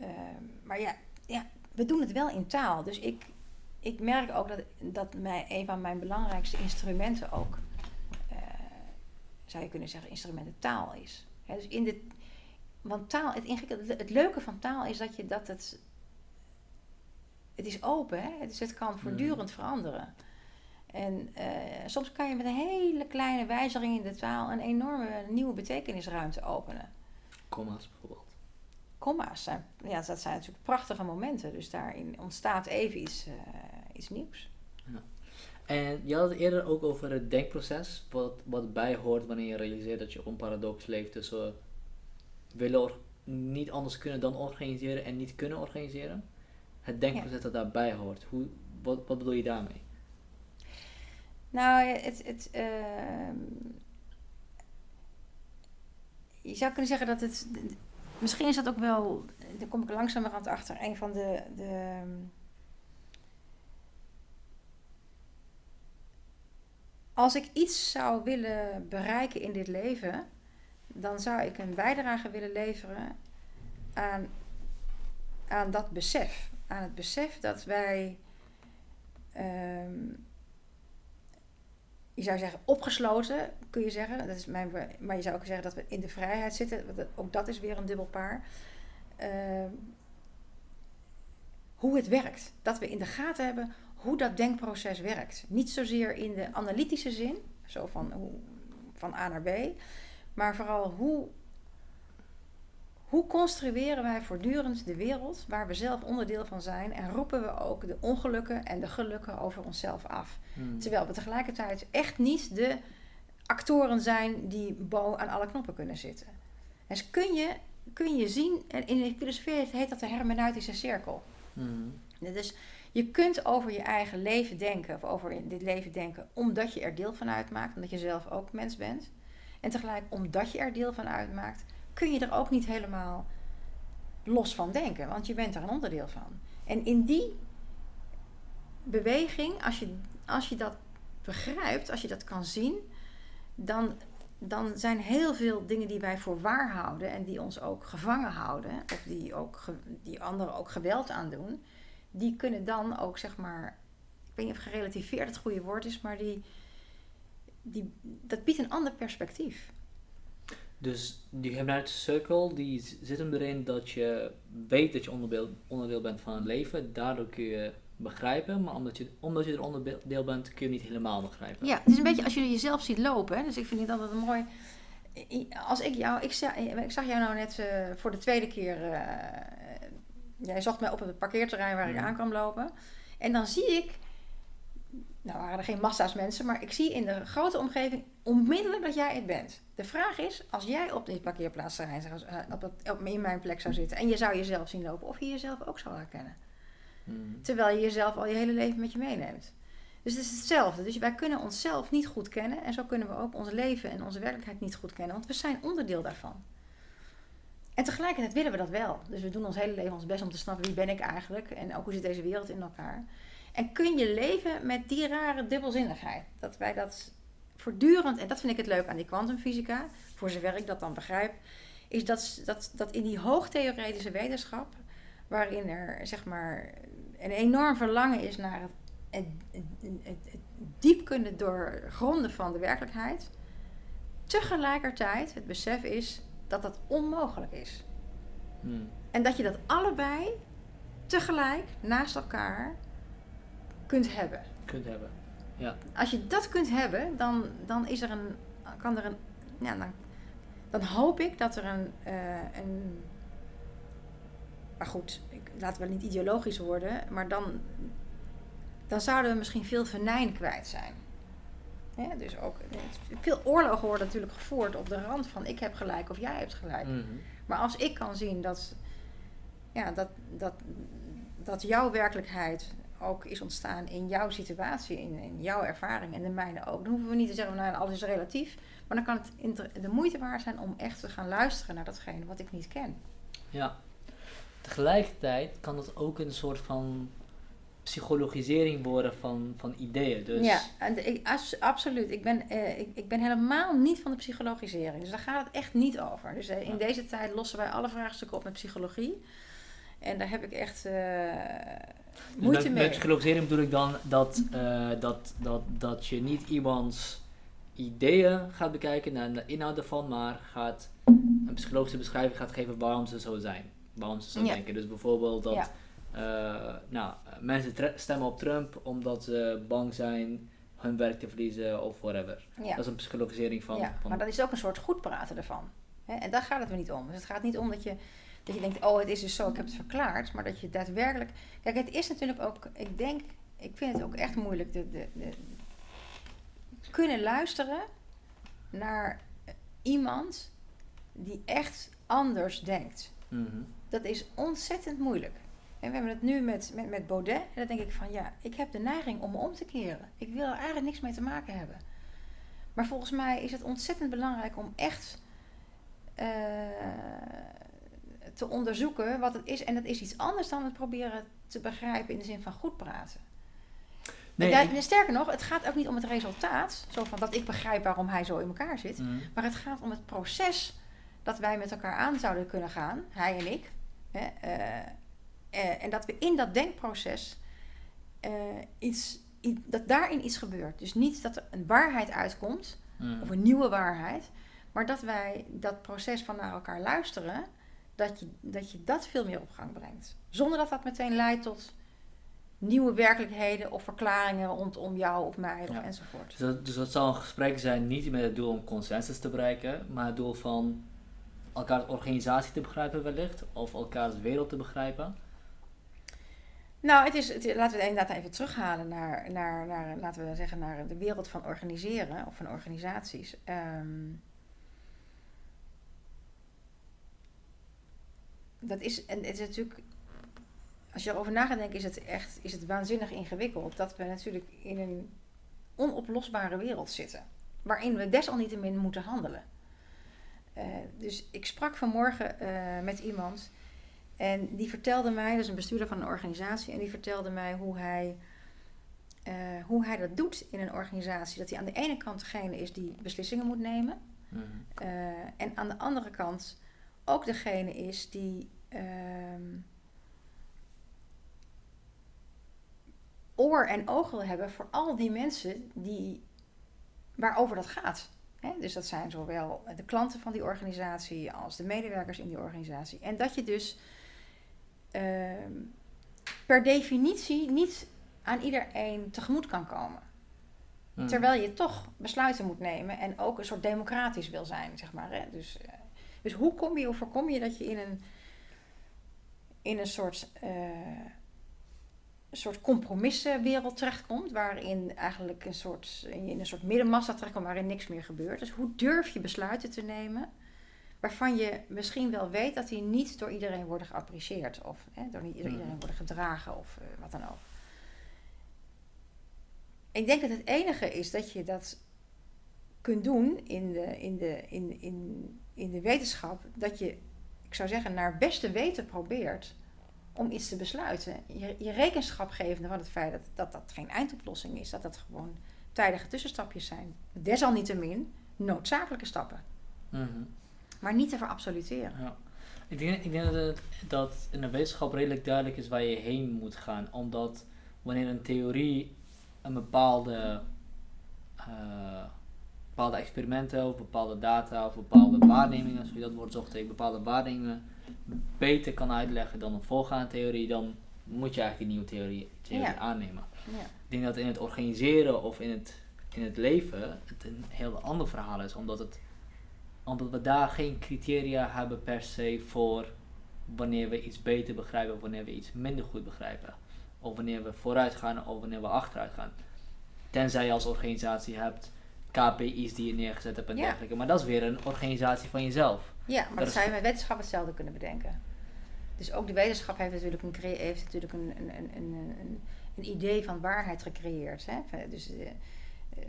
Ehm, maar ja, ja, we doen het wel in taal. Dus ik, ik merk ook dat, dat mij, een van mijn belangrijkste instrumenten ook, eh, zou je kunnen zeggen, instrumenten taal is. Dus in de, want taal, het, het leuke van taal is dat je dat het. Het is open, hè? dus het kan voortdurend veranderen. En eh, soms kan je met een hele kleine wijziging in de taal een enorme nieuwe betekenisruimte openen. Comma's bijvoorbeeld. Zijn, ja, dat zijn natuurlijk prachtige momenten. Dus daarin ontstaat even iets, eh, iets nieuws. En je had het eerder ook over het denkproces, wat, wat bij hoort wanneer je realiseert dat je op een paradox leeft tussen willen or- niet anders kunnen dan organiseren en niet kunnen organiseren. Het denkproces dat daarbij hoort. Hoe, wat, wat bedoel je daarmee? Nou, het, het, ehm, je zou kunnen zeggen dat het. Misschien is dat ook wel. Daar kom ik langzamerhand achter. Een van de. de als ik iets zou willen bereiken in dit leven, dan zou ik een bijdrage willen leveren aan, aan dat besef. Aan het besef dat wij. ehm, je zou zeggen opgesloten, kun je zeggen. Dat is mijn, maar je zou ook zeggen dat we in de vrijheid zitten. Ook dat is weer een dubbel paar. Ehm, hoe het werkt. Dat we in de gaten hebben hoe dat denkproces werkt. Niet zozeer in de analytische zin, zo van, hoe, van A naar B. Maar vooral hoe, hoe construeren wij voortdurend de wereld waar we zelf onderdeel van zijn. En roepen we ook de ongelukken en de gelukken over onszelf af. Hmm. Terwijl we tegelijkertijd echt niet de actoren zijn die bo aan alle knoppen kunnen zitten. Dus kun je, kun je zien, en in de filosofie heet dat de hermeneutische cirkel. Dus je kunt over je eigen leven denken, of over dit leven denken, omdat je er deel van uitmaakt, omdat je zelf ook mens bent. En tegelijk, omdat je er deel van uitmaakt, kun je er ook niet helemaal los van denken, want je bent er een onderdeel van. En in die beweging, als je, als je dat begrijpt, als je dat kan zien, dan, dan zijn heel veel dingen die wij voor waar houden en die ons ook gevangen houden, of die, ook, die anderen ook geweld aandoen, die kunnen dan ook, zeg maar, ik weet niet of gerelativeerd het goede woord is, maar die, die, dat biedt een ander perspectief. Dus die hermeneutische cirkel die zit hem erin dat je weet dat je onderdeel, onderdeel bent van het leven. Daardoor kun je begrijpen, maar omdat je, omdat je er onderdeel bent kun je niet helemaal begrijpen. Ja, het is een beetje als je jezelf ziet lopen. Hè? Dus ik vind het altijd een mooi. Als ik jou, ik zag, ik zag jou nou net eh, voor de tweede keer. eh, jij zocht mij op het parkeerterrein waar ik aan kwam lopen. En dan zie ik. Nou waren er geen massa's mensen, maar ik zie in de grote omgeving onmiddellijk dat jij het bent. De vraag is, als jij op dit parkeerplaatsterrein zou- op dat, op, in mijn plek zou zitten en je zou jezelf zien lopen, of je jezelf ook zou herkennen. Mhm. Terwijl je jezelf al je hele leven met je meeneemt. Dus het is hetzelfde. Dus wij kunnen onszelf niet goed kennen. En zo kunnen we ook ons leven en onze werkelijkheid niet goed kennen. Want we zijn onderdeel daarvan. En tegelijkertijd willen we dat wel. Dus we doen ons hele leven ons best om te snappen wie ben ik eigenlijk. En ook hoe zit deze wereld in elkaar. En kun je leven met die rare dubbelzinnigheid. Dat wij dat voortdurend, en dat vind ik het leuk aan die kwantumfysica. Voor zover ik dat dan begrijp. Is dat, dat, dat in die hoogtheoretische wetenschap. Waarin er zeg maar een enorm verlangen is naar het, het, het, diep kunnen doorgronden van de werkelijkheid. Tegelijkertijd het besef is dat dat onmogelijk is. Mhm. En dat je dat allebei tegelijk naast elkaar kunt hebben. Kunt hebben. Als je dat kunt hebben, dan, dan is er een, kan er een, ja, dan, dan hoop ik dat er een, eh, een maar goed, ik, laten we niet ideologisch worden, maar dan, dan zouden we misschien veel venijn kwijt zijn. Dus ook, veel oorlogen worden natuurlijk gevoerd op de rand van ik heb gelijk of jij hebt gelijk. Mhm. Maar als ik kan zien dat, ja, dat, dat, dat jouw werkelijkheid ook is ontstaan in jouw situatie, in, in jouw ervaring en de mijne ook. Dan hoeven we niet te zeggen, nou alles is relatief. Maar dan kan het de moeite waard zijn om echt te gaan luisteren naar datgene wat ik niet ken. Ja. Tegelijkertijd kan het ook een soort van psychologisering worden van, van ideeën. Dus Ja, ik, as- absoluut. Ik ben, eh, ik, ik ben helemaal niet van de psychologisering. Dus daar gaat het echt niet over. Dus eh, in Ja. deze tijd lossen wij alle vraagstukken op met psychologie. En daar heb ik echt eh, Dus moeite met, mee. met psychologisering bedoel ik dan dat, dat, dat, dat je niet iemands ideeën gaat bekijken naar de inhoud ervan, maar gaat een psychologische beschrijving gaat geven waarom ze zo zijn. Waarom ze zo Ja. denken. Dus bijvoorbeeld dat Ja. eh, nou, mensen stemmen op Trump omdat ze bang zijn hun werk te verliezen of whatever. Ja. Dat is een psychologisering van. ja, van maar dat is ook een soort goed praten ervan. Hè? En daar gaat het me niet om. Dus het gaat niet om dat je, dat je denkt, oh het is dus zo, ik heb het verklaard. Maar dat je daadwerkelijk... Kijk, het is natuurlijk ook, ik denk, ik vind het ook echt moeilijk. De, de, de, kunnen luisteren naar iemand die echt anders denkt. Mhm. Dat is ontzettend moeilijk. En we hebben het nu met, met, met Baudet. En dan denk ik van ja, ik heb de neiging om me om te keren. Ik wil er eigenlijk niks mee te maken hebben. Maar volgens mij is het ontzettend belangrijk om echt eh, te onderzoeken wat het is. En dat is iets anders dan het proberen te begrijpen in de zin van goed praten. Nee, daar- ik- sterker nog, het gaat ook niet om het resultaat. Zo van dat ik begrijp waarom hij zo in elkaar zit. Mhm. Maar het gaat om het proces dat wij met elkaar aan zouden kunnen gaan, hij en ik. Hè, eh, eh, en dat we in dat denkproces eh, iets, dat daarin iets gebeurt. Dus niet dat er een waarheid uitkomt, Mhm. of een nieuwe waarheid, maar dat wij dat proces van naar elkaar luisteren, dat je dat, je dat veel meer op gang brengt. Zonder dat dat meteen leidt tot nieuwe werkelijkheden of verklaringen rondom jou of mij Ja. enzovoort. Dus dat, dus dat zal een gesprek zijn niet met het doel om consensus te bereiken, maar het doel van elkaars organisatie te begrijpen wellicht, of elkaars wereld te begrijpen. Nou, het is, laten we het inderdaad even terughalen naar, naar, naar, laten we zeggen, naar de wereld van organiseren of van organisaties. Ehm, dat is, en het is natuurlijk, als je erover na gaat denken, is het echt, is het waanzinnig ingewikkeld dat we natuurlijk in een onoplosbare wereld zitten, waarin we desalniettemin moeten handelen. Eh, dus ik sprak vanmorgen eh, met iemand en die vertelde mij, dat is een bestuurder van een organisatie, en die vertelde mij hoe hij, eh, hoe hij dat doet in een organisatie. Dat hij aan de ene kant degene is die beslissingen moet nemen, Mhm. en aan de andere kant ook degene is die ehm, oor en oog wil hebben voor al die mensen die, waarover dat gaat. Dus dat zijn zowel de klanten van die organisatie als de medewerkers in die organisatie. En dat je dus ehm, per definitie niet aan iedereen tegemoet kan komen. Mhm. Terwijl je toch besluiten moet nemen en ook een soort democratisch wil zijn, zeg maar. Hè? Dus, eh, dus hoe kom je, hoe voorkom je dat je in een, in een soort, eh, een soort compromissenwereld terechtkomt, waarin eigenlijk een soort, in een soort middenmassa terechtkomt waarin niks meer gebeurt. Dus hoe durf je besluiten te nemen waarvan je misschien wel weet dat die niet door iedereen worden geapprecieerd of hè, door niet door Mhm. iedereen worden gedragen of eh, wat dan ook. Ik denk dat het enige is dat je dat kunt doen in de, in de, in, in, in de wetenschap. Dat je, ik zou zeggen, naar beste weten probeert om iets te besluiten. Je, je rekenschap gevende van het feit dat, dat dat geen eindoplossing is. Dat dat gewoon tijdige tussenstapjes zijn. Desalniettemin noodzakelijke stappen. Mhm. Maar niet te verabsoluteren. Ja. Ik denk, ik denk dat, het, dat in de wetenschap redelijk duidelijk is waar je heen moet gaan. Omdat wanneer een theorie een bepaalde, eh, bepaalde experimenten of bepaalde data of bepaalde waarnemingen, zoals je dat woord zocht, bepaalde waarnemingen beter kan uitleggen dan een voorgaande theorie, dan moet je eigenlijk die nieuwe theorie, theorie Ja. aannemen. Ja. Ik denk dat in het organiseren of in het, in het leven het een heel ander verhaal is, omdat, het, omdat we daar geen criteria hebben per se voor wanneer we iets beter begrijpen of wanneer we iets minder goed begrijpen. Of wanneer we vooruit gaan of wanneer we achteruit gaan. Tenzij je als organisatie hebt KPI's die je neergezet hebt en Ja. dergelijke. Maar dat is weer een organisatie van jezelf. Ja, maar Dat dat zou je met wetenschap hetzelfde kunnen bedenken. Dus ook de wetenschap heeft natuurlijk een, heeft natuurlijk een, een, een, een, een, idee van waarheid gecreëerd. Hè? Dus, eh, eh,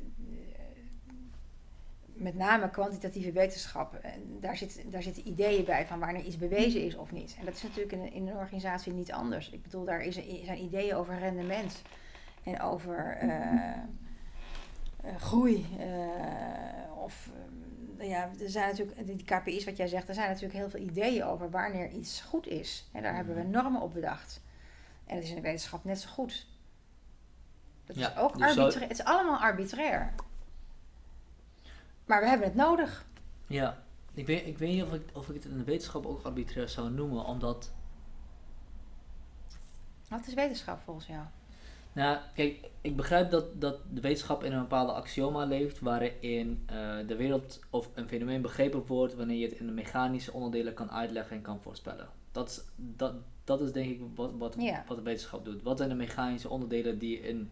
met name kwantitatieve wetenschap, eh, daar, zit, daar zitten ideeën bij van wanneer iets bewezen is of niet. En dat is natuurlijk in, in een organisatie niet anders. Ik bedoel, daar is, zijn ideeën over rendement en over groei. of ja, er zijn natuurlijk, die KPI's wat jij zegt, er zijn natuurlijk heel veel ideeën over wanneer iets goed is. En daar hebben we normen op bedacht. En dat is in de wetenschap net zo goed. Dat is ook dus arbitrair. Het is allemaal arbitrair. Maar we hebben het nodig. Ja, ik weet, ik weet niet of ik, of ik het in de wetenschap ook arbitrair zou noemen, omdat Wat is wetenschap volgens jou? Nou, kijk, ik begrijp dat, dat de wetenschap in een bepaalde axioma leeft waarin eh, de wereld of een fenomeen begrepen wordt wanneer je het in de mechanische onderdelen kan uitleggen en kan voorspellen. Dat is, dat, dat is denk ik wat, wat, Ja. wat de wetenschap doet. Wat zijn de mechanische onderdelen die, in,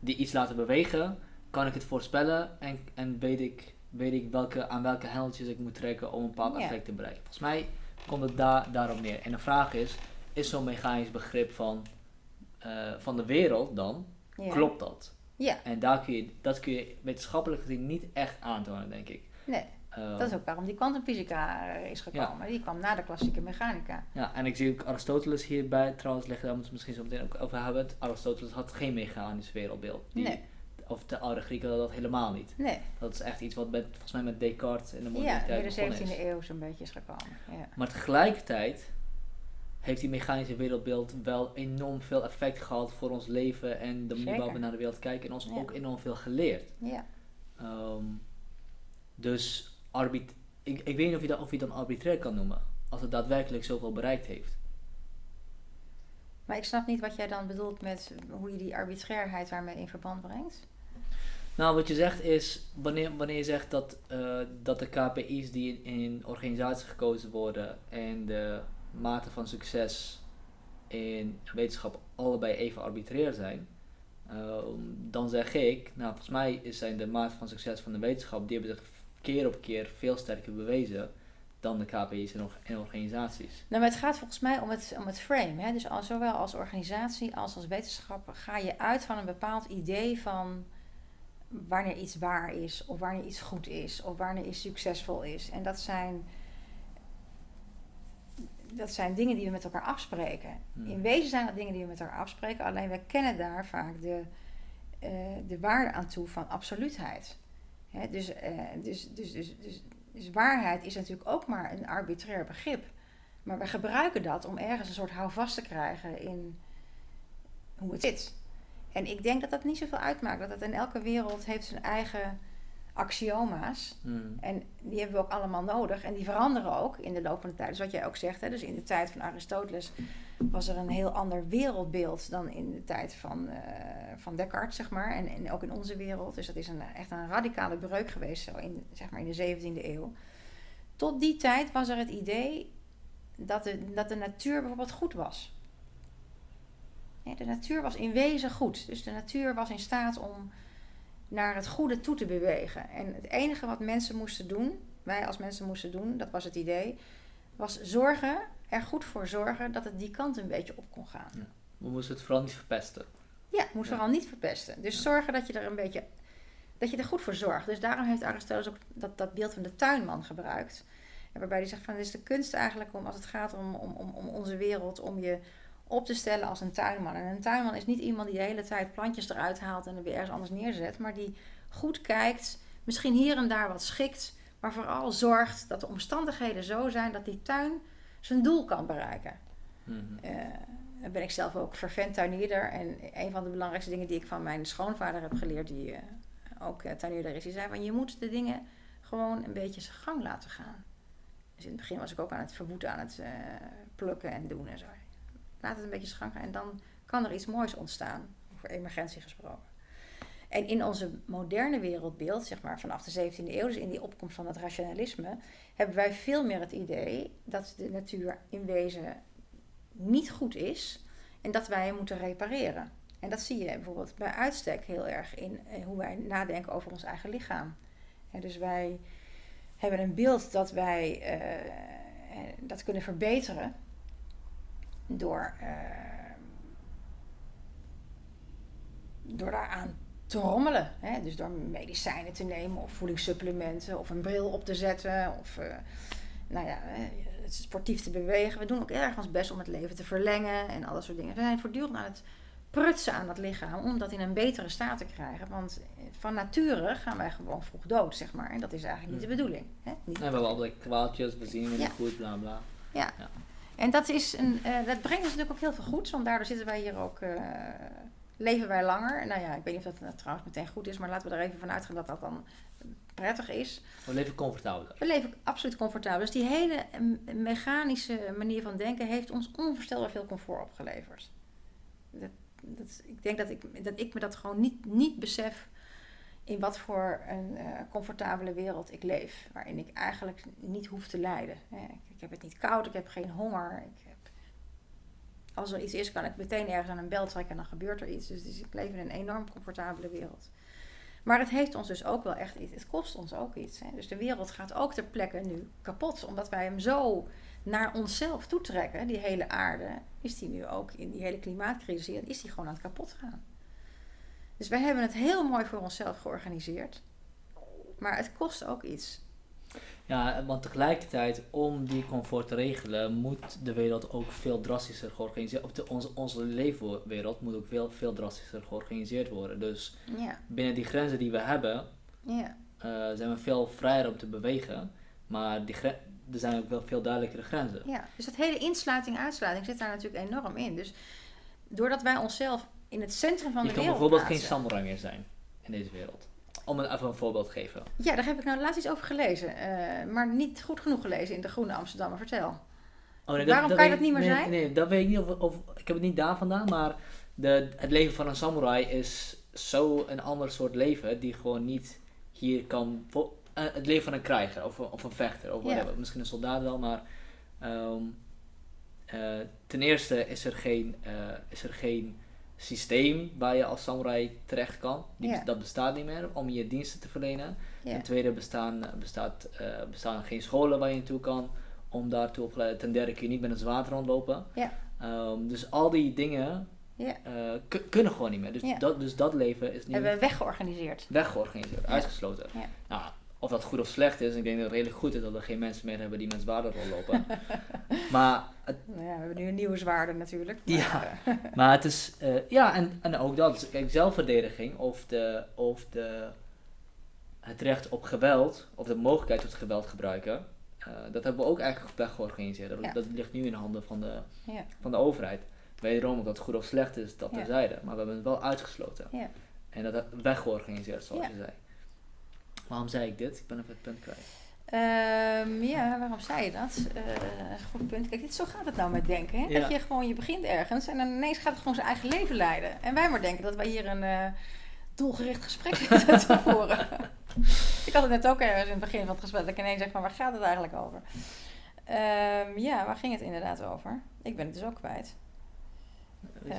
die iets laten bewegen? Kan ik het voorspellen en, en weet ik, weet ik welke, aan welke hendeltjes ik moet trekken om een bepaald Ja. effect te bereiken. Volgens mij komt het daar daarop neer. En de vraag is, is zo'n mechanisch begrip van, eh, van de wereld dan, Ja. klopt dat? Ja, En daar kun je, dat kun je wetenschappelijk gezien niet echt aantonen, denk ik. nee. Eh, Dat is ook waarom die kwantumfysica is gekomen. Die kwam na de klassieke mechanica. Ja, en ik zie ook Aristoteles hierbij trouwens leggen, daar moeten we het misschien zo meteen ook over hebben. Aristoteles had geen mechanisch wereldbeeld. Die, Nee. Of de oude Grieken hadden dat helemaal niet. Nee. Dat is echt iets wat met, volgens mij met Descartes in de Ja, moderniteit midden begonnen 17e is. eeuw zo'n beetje is gekomen. Ja. Maar tegelijkertijd heeft die mechanische wereldbeeld wel enorm veel effect gehad voor ons leven en de manier waarop we naar de wereld kijken en ons Ja. ook enorm veel geleerd. ja. Ehm, dus arbit ik, ik weet niet of je, dat, of je het dan arbitrair kan noemen, als het daadwerkelijk zoveel bereikt heeft. Maar ik snap niet wat jij dan bedoelt met hoe je die arbitrairheid daarmee in verband brengt. Nou, wat je zegt is, wanneer, wanneer je zegt dat, eh, dat de KPI's die in, in organisaties gekozen worden en de mate van succes in wetenschap allebei even arbitrair zijn, ehm, dan zeg ik, nou volgens mij zijn de mate van succes van de wetenschap, die hebben zich keer op keer veel sterker bewezen dan de KPI's orga- in organisaties. Nou, maar het gaat volgens mij om het, om het frame. Hè? Dus zowel als organisatie als als wetenschapper ga je uit van een bepaald idee van wanneer iets waar is, of wanneer iets goed is, of wanneer iets succesvol is. En dat zijn, dat zijn dingen die we met elkaar afspreken. Hmm. In wezen zijn dat dingen die we met elkaar afspreken, alleen we kennen daar vaak de, eh, de waarde aan toe van absoluutheid. Hè, dus, eh, dus, dus, dus, dus, dus waarheid is natuurlijk ook maar een arbitrair begrip. Maar we gebruiken dat om ergens een soort houvast te krijgen in hoe het zit. En ik denk dat dat niet zoveel uitmaakt. Dat het in elke wereld heeft zijn eigen axioma's. Hmm. En die hebben we ook allemaal nodig. En die veranderen ook in de loop van de tijd. Dus wat jij ook zegt, hè, dus in de tijd van Aristoteles was er een heel ander wereldbeeld dan in de tijd van, eh, van Descartes, zeg maar. En, en ook in onze wereld. Dus dat is een, echt een radicale breuk geweest, zo in, zeg maar in de 17e eeuw. Tot die tijd was er het idee dat de, dat de natuur bijvoorbeeld goed was. Ja, de natuur was in wezen goed. Dus de natuur was in staat om naar het goede toe te bewegen. En het enige wat mensen moesten doen, wij als mensen moesten doen, dat was het idee, was zorgen, er goed voor zorgen dat het die kant een beetje op kon gaan. We moesten het vooral niet verpesten. Ja, moest Ja. vooral niet verpesten. Dus Ja. zorgen dat je er een beetje, dat je er goed voor zorgt. Dus daarom heeft Aristoteles ook dat, dat beeld van de tuinman gebruikt. En waarbij hij zegt van, het is de kunst eigenlijk om, als het gaat om, om, om, om onze wereld, om je op te stellen als een tuinman. En een tuinman is niet iemand die de hele tijd plantjes eruit haalt en er weer ergens anders neerzet, maar die goed kijkt, misschien hier en daar wat schikt, maar vooral zorgt dat de omstandigheden zo zijn dat die tuin zijn doel kan bereiken. Dan ben ik zelf ook vervent tuinierder. En een van de belangrijkste dingen die ik van mijn schoonvader heb geleerd, die eh, ook eh, tuinierder is, die zei van je moet de dingen gewoon een beetje zijn gang laten gaan. Dus in het begin was ik ook aan het verwoeden, aan het plukken en doen en zo. Laat het een beetje gaan en dan kan er iets moois ontstaan, over emergentie gesproken. En in onze moderne wereldbeeld, zeg maar vanaf de 17e eeuw, dus in die opkomst van het rationalisme, hebben wij veel meer het idee dat de natuur in wezen niet goed is en dat wij moeten repareren. En dat zie je bijvoorbeeld bij uitstek heel erg in eh, hoe wij nadenken over ons eigen lichaam. Dus wij hebben een beeld dat wij eh, eh, dat kunnen verbeteren. Door, uh, door daaraan te rommelen. Hè? Dus door medicijnen te nemen of voedingssupplementen of een bril op te zetten of uh, nou ja, sportief te bewegen. We doen ook erg ons best om het leven te verlengen en al dat soort dingen. We zijn voortdurend aan het prutsen aan het lichaam om dat in een betere staat te krijgen. Want van nature gaan wij gewoon vroeg dood, zeg maar. En dat is eigenlijk niet de mm. bedoeling. Hè? Niet we hebben allerlei kwaaltjes, we zien we niet goed, bla bla. Ja. ja. En dat, is een, uh, dat brengt ons natuurlijk ook heel veel goeds, want daardoor zitten wij hier ook, uh, leven wij langer. Nou ja, ik weet niet of dat uh, trouwens meteen goed is, maar laten we er even van uitgaan dat dat dan prettig is. We leven comfortabel. We leven absoluut comfortabel. Dus die hele mechanische manier van denken heeft ons onvoorstelbaar veel comfort opgeleverd. Dat, dat, ik denk dat ik, dat ik me dat gewoon niet, niet besef in wat voor een uh, comfortabele wereld ik leef. Waarin ik eigenlijk niet hoef te lijden. Ik, ik, heb het niet koud, ik heb geen honger. Ik heb, als er iets is, kan ik meteen ergens aan een bel trekken en dan gebeurt er iets. Dus, dus ik leef in een enorm comfortabele wereld. Maar het heeft ons dus ook wel echt iets. Het kost ons ook iets. Hè. Dus de wereld gaat ook ter plekke nu kapot. Omdat wij hem zo naar onszelf toetrekken, die hele aarde, is die nu ook in die hele klimaatcrisis, is die gewoon aan het kapot gaan. Dus wij hebben het heel mooi voor onszelf georganiseerd. Maar het kost ook iets. Ja, want tegelijkertijd, om die comfort te regelen, moet de wereld ook veel drastischer georganiseerd worden. De, onze, onze leefwereld moet ook veel, veel drastischer georganiseerd worden. Dus ja. binnen die grenzen die we hebben, ja. uh, zijn we veel vrijer om te bewegen. Maar die er zijn ook wel veel duidelijkere grenzen. Ja, dus dat hele insluiting-uitsluiting zit daar natuurlijk enorm in. Dus doordat wij onszelf in het centrum van de wereld Je kan bijvoorbeeld geen samurai meer zijn in deze wereld. Om een, even een voorbeeld te geven. Ja, daar heb ik nou laatst iets over gelezen. Uh, maar niet goed genoeg gelezen in de Groene Amsterdammer. Vertel. Oh, nee, Waarom kan je dat niet meer nee, zijn? Nee, dat weet ik niet. Of, of, ik heb het niet daar vandaan. Maar de, het leven van een samurai is zo een ander soort leven. Die gewoon niet hier kan... Uh, het leven van een krijger of, of een vechter. Of whatever. Misschien een soldaat wel, maar... Um, uh, ten eerste is er geen, is er geen systeem waar je als samurai terecht kan. Die, Dat bestaat niet meer om je diensten te verlenen. Ten tweede bestaan, bestaat, uh, bestaan geen scholen waar je naartoe kan om daartoe opgeleid. Ten derde kun je niet met een zwaard rondlopen. Um, dus al die dingen uh, kunnen gewoon niet meer. Dus, dat, dus dat leven is nu... Hebben we weggeorganiseerd. Weggeorganiseerd, uitgesloten. Nou, of dat goed of slecht is. Ik denk dat het redelijk goed is dat we geen mensen meer hebben die met zwaarden rondlopen. maar het, nou ja, we hebben nu een nieuwe zwaarde natuurlijk. Maar, ja, eh, maar het is... Uh, ja, en, en ook dat. Dus, kijk, zelfverdediging of, de, of de, het recht op geweld... of de mogelijkheid tot geweld gebruiken... Uh, dat hebben we ook eigenlijk weggeorganiseerd. Dat, dat ligt nu in de handen van de, ja. van de overheid. Wederom, of dat goed of slecht is, dat terzijde. Maar we hebben het wel uitgesloten. En dat weggeorganiseerd, zoals je zei. Waarom zei ik dit? Ik ben even het punt kwijt. Um, ja, waarom zei je dat? Uh, goed punt. Kijk, dit, zo gaat het nou met denken. Hè? Dat je gewoon, je begint ergens en dan ineens gaat het gewoon zijn eigen leven leiden. En wij maar denken dat wij hier een uh, doelgericht gesprek zitten te voeren. ik had het net ook ergens in het begin van het gesprek dat ik ineens zeg van waar gaat het eigenlijk over? Um, ja, waar ging het inderdaad over? Ik ben het dus ook kwijt. Uh,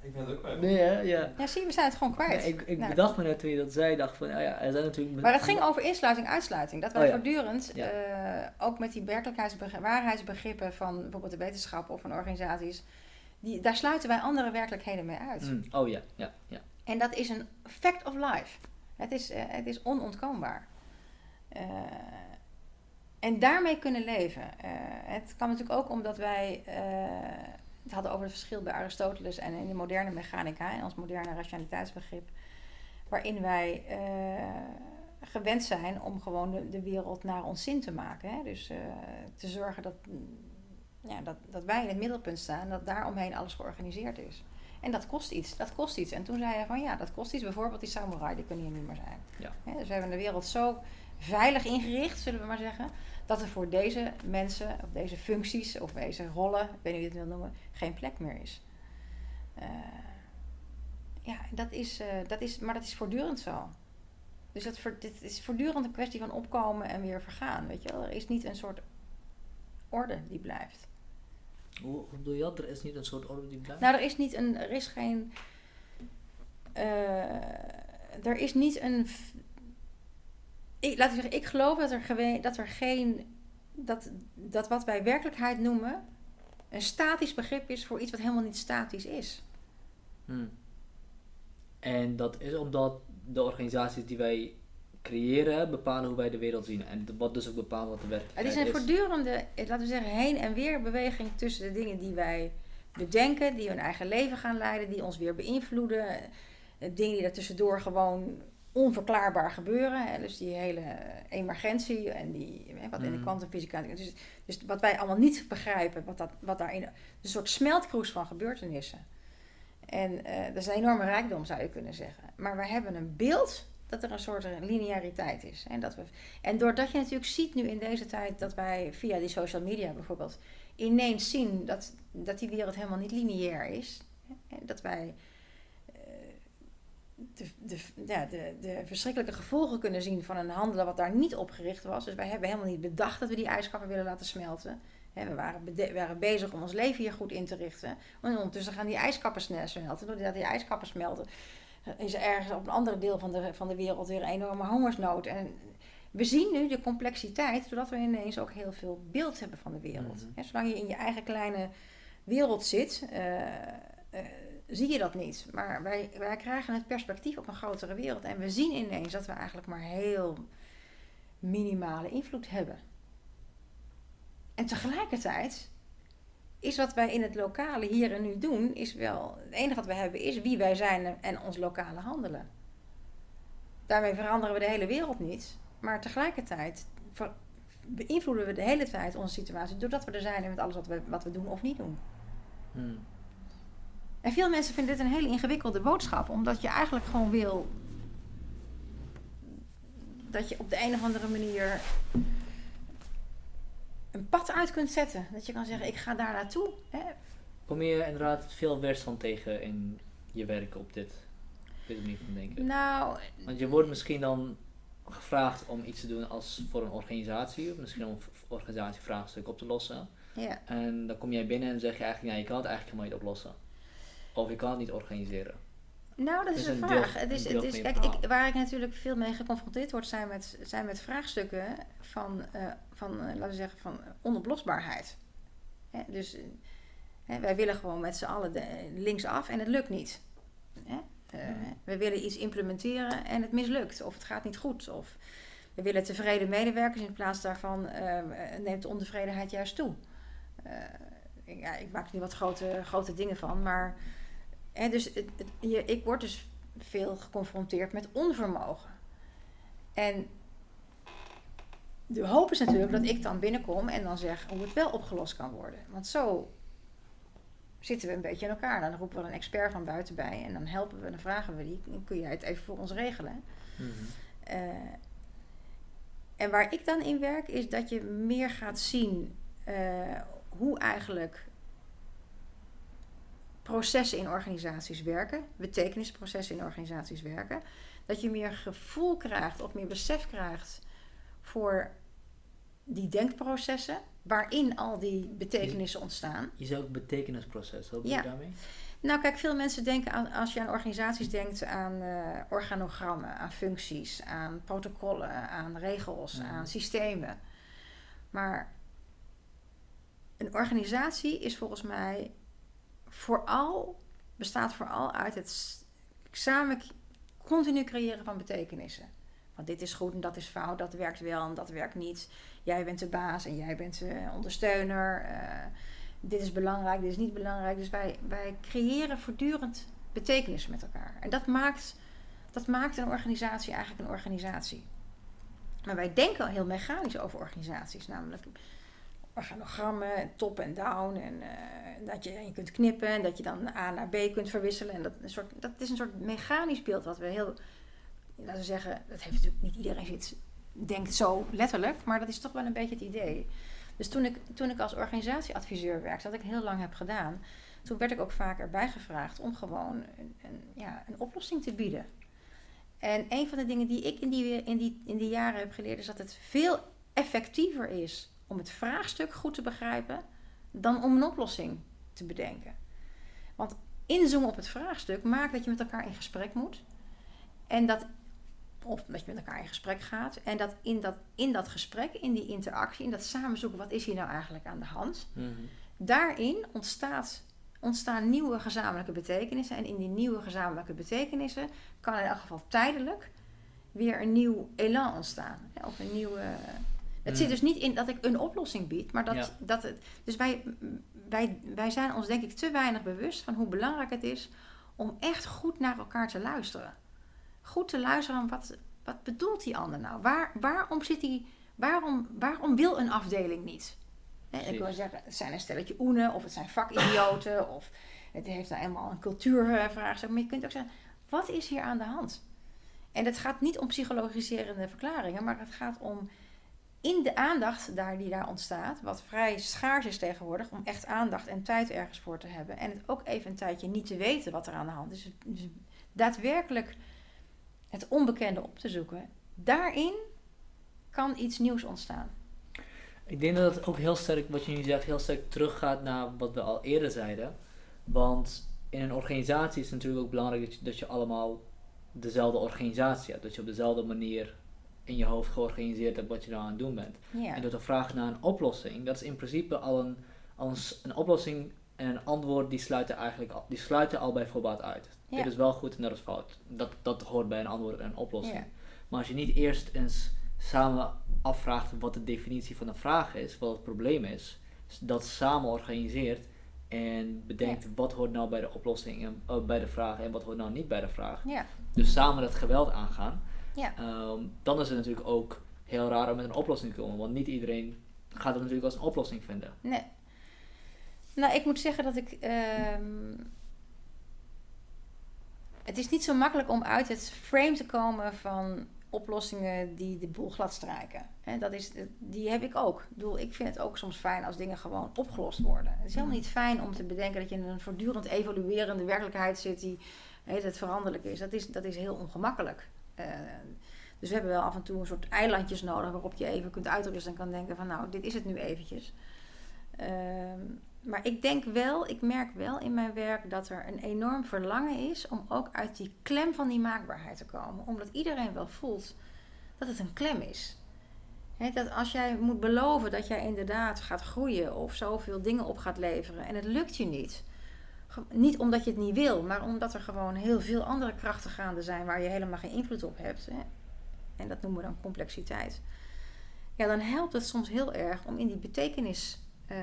ik ben het ook kwijt. Nee, hè? Ja. ja, zie, we zijn het gewoon kwijt. ik ik nou. bedacht me net toen je dat zei, dacht van, oh ja, er zijn natuurlijk... Maar het ging over insluiting, uitsluiting. Dat wij oh, voortdurend, ja. uh, ook met die werkelijkheidsbegrippen, waarheidsbegrippen van bijvoorbeeld de wetenschap of van organisaties, die, daar sluiten wij andere werkelijkheden mee uit. Mm. Oh ja, ja, ja. En dat is een fact of life. Het is, uh, het is onontkoombaar. en daarmee kunnen leven. het kan natuurlijk ook omdat wij het hadden over het verschil bij Aristoteles en in de moderne mechanica, en ons moderne rationaliteitsbegrip, waarin wij uh, gewend zijn om gewoon de, de, wereld naar ons zin te maken. Hè? Dus uh, te zorgen dat, ja, dat, dat wij in het middelpunt staan, dat daaromheen alles georganiseerd is. En dat kost iets, dat kost iets. En toen zei hij van ja, dat kost iets. Bijvoorbeeld die samurai, die kunnen hier niet meer zijn. Ja. dus we hebben de wereld zo veilig ingericht, zullen we maar zeggen, dat er voor deze mensen, of deze functies, of deze rollen, ik weet niet hoe je het wil noemen, geen plek meer is. Uh, ja, dat is, uh, dat is, maar dat is voortdurend zo. Dus dat voor, dit is voortdurend een kwestie van opkomen en weer vergaan. Weet je wel? Er is niet een soort orde die blijft. Hoe, hoe bedoel je dat? Er is niet een soort orde die blijft? Nou, er is niet een, er is geen, uh, er is niet een ik, laat ik zeggen, ik geloof dat er, dat er geen. Dat, dat wat wij werkelijkheid noemen, een statisch begrip is voor iets wat helemaal niet statisch is. Hmm. En dat is omdat de organisaties die wij creëren bepalen hoe wij de wereld zien. En wat dus ook bepaalt wat de werkelijkheid Het is. is een voortdurende, eh, laten we zeggen, heen en weer beweging tussen de dingen die wij bedenken, die hun eigen leven gaan leiden, die ons weer beïnvloeden. eh, Dingen die er tussendoor gewoon onverklaarbaar gebeuren. Hè? Dus die hele emergentie en die, wat in de Mhm. kwantumfysica. Dus, dus wat wij allemaal niet begrijpen, wat, dat, wat daarin. Een soort smeltkroes van gebeurtenissen. En eh, dat is een enorme rijkdom, zou je kunnen zeggen. Maar wij hebben een beeld dat er een soort lineariteit is. En, dat we, en doordat je natuurlijk ziet nu in deze tijd dat wij via die social media bijvoorbeeld ineens zien dat, dat die wereld helemaal niet lineair is. Hè, Dat wij de, de, ja, de, de verschrikkelijke gevolgen kunnen zien van een handelen wat daar niet op gericht was. Dus wij hebben helemaal niet bedacht dat we die ijskappen willen laten smelten. We waren, waren bezig om ons leven hier goed in te richten. En ondertussen gaan die ijskappen snel smelten. Doordat die ijskappen smelten, is er ergens op een ander deel van de, van de wereld weer een enorme hongersnood. En we zien nu de complexiteit, doordat we ineens ook heel veel beeld hebben van de wereld. Mhm. Zolang je in je eigen kleine wereld zit, eh, eh, zie je dat niet. Maar wij, wij krijgen het perspectief op een grotere wereld. En we zien ineens dat we eigenlijk maar heel minimale invloed hebben. En tegelijkertijd is wat wij in het lokale hier en nu doen, is wel. Het enige wat we hebben is wie wij zijn en- ons lokale handelen. Daarmee veranderen we de hele wereld niet. Maar tegelijkertijd beïnvloeden we de hele tijd onze situatie doordat we er zijn en met alles wat we, wat we doen of niet doen. Hmm. En veel mensen vinden dit een hele ingewikkelde boodschap, omdat je eigenlijk gewoon wil dat je op de een of andere manier een pad uit kunt zetten. Dat je kan zeggen, ik ga daar naartoe. Hè? Kom je inderdaad veel weerstand tegen in je werk op dit, op deze manier van denken? Nou, Want je wordt misschien dan gevraagd om iets te doen als voor een organisatie, misschien om organisatievraagstuk op te lossen. ja. En dan kom jij binnen en zeg je eigenlijk, ja, je kan het eigenlijk helemaal niet oplossen. Of je kan het niet organiseren. Nou, dat is een een vraag. deel- het is, het is, kijk, ik, waar ik natuurlijk veel mee geconfronteerd word, zijn met, zijn met vraagstukken van, eh, van eh, laten we zeggen, van onoplosbaarheid. Hè, dus eh, hè, wij willen gewoon met z'n allen de, linksaf en het lukt niet. Hè? Eh, Mhm. We willen iets implementeren en het mislukt, of het gaat niet goed. Of we willen tevreden medewerkers in plaats daarvan eh, neemt de ontevredenheid juist toe. Eh, ja, ik maak er nu wat grote, grote dingen van, maar Hè, dus het, het- je, ik word dus veel geconfronteerd met onvermogen. En de hoop is natuurlijk dat ik dan binnenkom en dan zeg hoe het wel opgelost kan worden. Want zo zitten we een beetje in elkaar. Dan roepen we een expert van buiten bij en dan helpen we, dan vragen we die, kun jij het even voor ons regelen? Mhm. Eh, en waar ik dan in werk is dat je meer gaat zien eh, hoe eigenlijk processen in organisaties werken, betekenisprocessen in organisaties werken. Dat je meer gevoel krijgt of meer besef krijgt voor die denkprocessen waarin al die betekenissen ontstaan. Je zei ook betekenisproces, wat bedoel Ja. je daarmee? Nou, kijk, veel mensen denken aan, als je aan organisaties denkt, aan eh, organogrammen, aan functies, aan protocollen, aan regels, aan systemen. Maar een organisatie is volgens mij vooral, bestaat vooral uit het samen continu creëren van betekenissen. Want dit is goed en dat is fout, dat werkt wel en dat werkt niet. Jij bent de baas en jij bent de ondersteuner. eh, dit is belangrijk, dit is niet belangrijk. Dus wij, wij creëren voortdurend betekenis met elkaar. En dat maakt, dat maakt een organisatie eigenlijk een organisatie. Maar wij denken al heel mechanisch over organisaties. Namelijk organogrammen, top en down. En eh, dat je, je kunt knippen en dat je dan A naar B kunt verwisselen. En dat, een soort, dat is een soort mechanisch beeld wat we heel... Laten we zeggen, dat heeft natuurlijk niet iedereen zit, denkt zo letterlijk. Maar dat is toch wel een beetje het idee. Dus toen ik, toen ik als organisatieadviseur werkte, wat ik heel lang heb gedaan, toen werd ik ook vaak erbij gevraagd om gewoon een, ja, een oplossing te bieden. En een van de dingen die ik in die, in, die, in die jaren heb geleerd, is dat het veel effectiever is om het vraagstuk goed te begrijpen dan om een oplossing te bedenken. Want inzoomen op het vraagstuk maakt dat je met elkaar in gesprek moet. En dat, of dat je met elkaar in gesprek gaat. En dat in dat, in dat gesprek, in die interactie, in dat samenzoeken, wat is hier nou eigenlijk aan de hand? Mhm. daarin ontstaat, ontstaan nieuwe gezamenlijke betekenissen. En in die nieuwe gezamenlijke betekenissen kan in elk geval tijdelijk weer een nieuw elan ontstaan. Of een nieuwe. Het zit dus niet in dat ik een oplossing bied, maar dat, dat het. Dus wij, wij, wij zijn ons denk ik te weinig bewust van hoe belangrijk het is om echt goed naar elkaar te luisteren. Goed te luisteren wat, wat bedoelt die ander nou? Waar, waarom, zit die, waarom, waarom wil een afdeling niet? ik wil zeggen, het zijn een stelletje oenen, of het zijn vakidioten, of het heeft nou eenmaal een cultuurvraag. Maar je kunt ook zeggen, wat is hier aan de hand? En het gaat niet om psychologiserende verklaringen, maar het gaat om in de aandacht daar die daar ontstaat, wat vrij schaars is tegenwoordig, om echt aandacht en tijd ergens voor te hebben. En het ook even een tijdje niet te weten wat er aan de hand is. Dus daadwerkelijk het onbekende op te zoeken. Daarin kan iets nieuws ontstaan. Ik denk dat het ook heel sterk, wat je nu zegt, heel sterk teruggaat naar wat we al eerder zeiden. Want in een organisatie is het natuurlijk ook belangrijk dat je, dat je allemaal dezelfde organisatie hebt. Dat je op dezelfde manier in je hoofd georganiseerd hebt wat je nou aan het doen bent. En door te vragen naar een oplossing, dat is in principe al een, al een, een oplossing en een antwoord die sluiten eigenlijk al, die sluiten al bij voorbaat uit. Dit is wel goed en dat is fout. Dat, dat hoort bij een antwoord en een oplossing. Maar als je niet eerst eens samen afvraagt wat de definitie van een vraag is, wat het probleem is, dat samen organiseert en bedenkt wat hoort nou bij de oplossing en uh, bij de vraag en wat hoort nou niet bij de vraag. Dus samen dat geweld aangaan. Ja. Um, dan is het natuurlijk ook heel raar om met een oplossing te komen, want niet iedereen gaat het natuurlijk als een oplossing vinden. Nee. Nou, ik moet zeggen dat ik. Um, het is niet zo makkelijk om uit het frame te komen van oplossingen die de boel glad strijken. dat is, die heb ik ook. Ik, bedoel, ik vind het ook soms fijn als dingen gewoon opgelost worden. Het is helemaal niet fijn om te bedenken dat je in een voortdurend evoluerende werkelijkheid zit die het veranderlijk is. Dat is, dat is heel ongemakkelijk. Uh, dus we hebben wel af en toe een soort eilandjes nodig waarop je even kunt uitrusten en kan denken van nou, dit is het nu eventjes. Uh, maar ik denk wel, ik merk wel in mijn werk dat er een enorm verlangen is om ook uit die klem van die maakbaarheid te komen. Omdat iedereen wel voelt dat het een klem is. dat als jij moet beloven dat jij inderdaad gaat groeien of zoveel dingen op gaat leveren en het lukt je niet. Niet omdat je het niet wil, maar omdat er gewoon heel veel andere krachten gaande zijn waar je helemaal geen invloed op hebt. En dat noemen we dan complexiteit. Ja, dan helpt het soms heel erg om in die betekenis uh,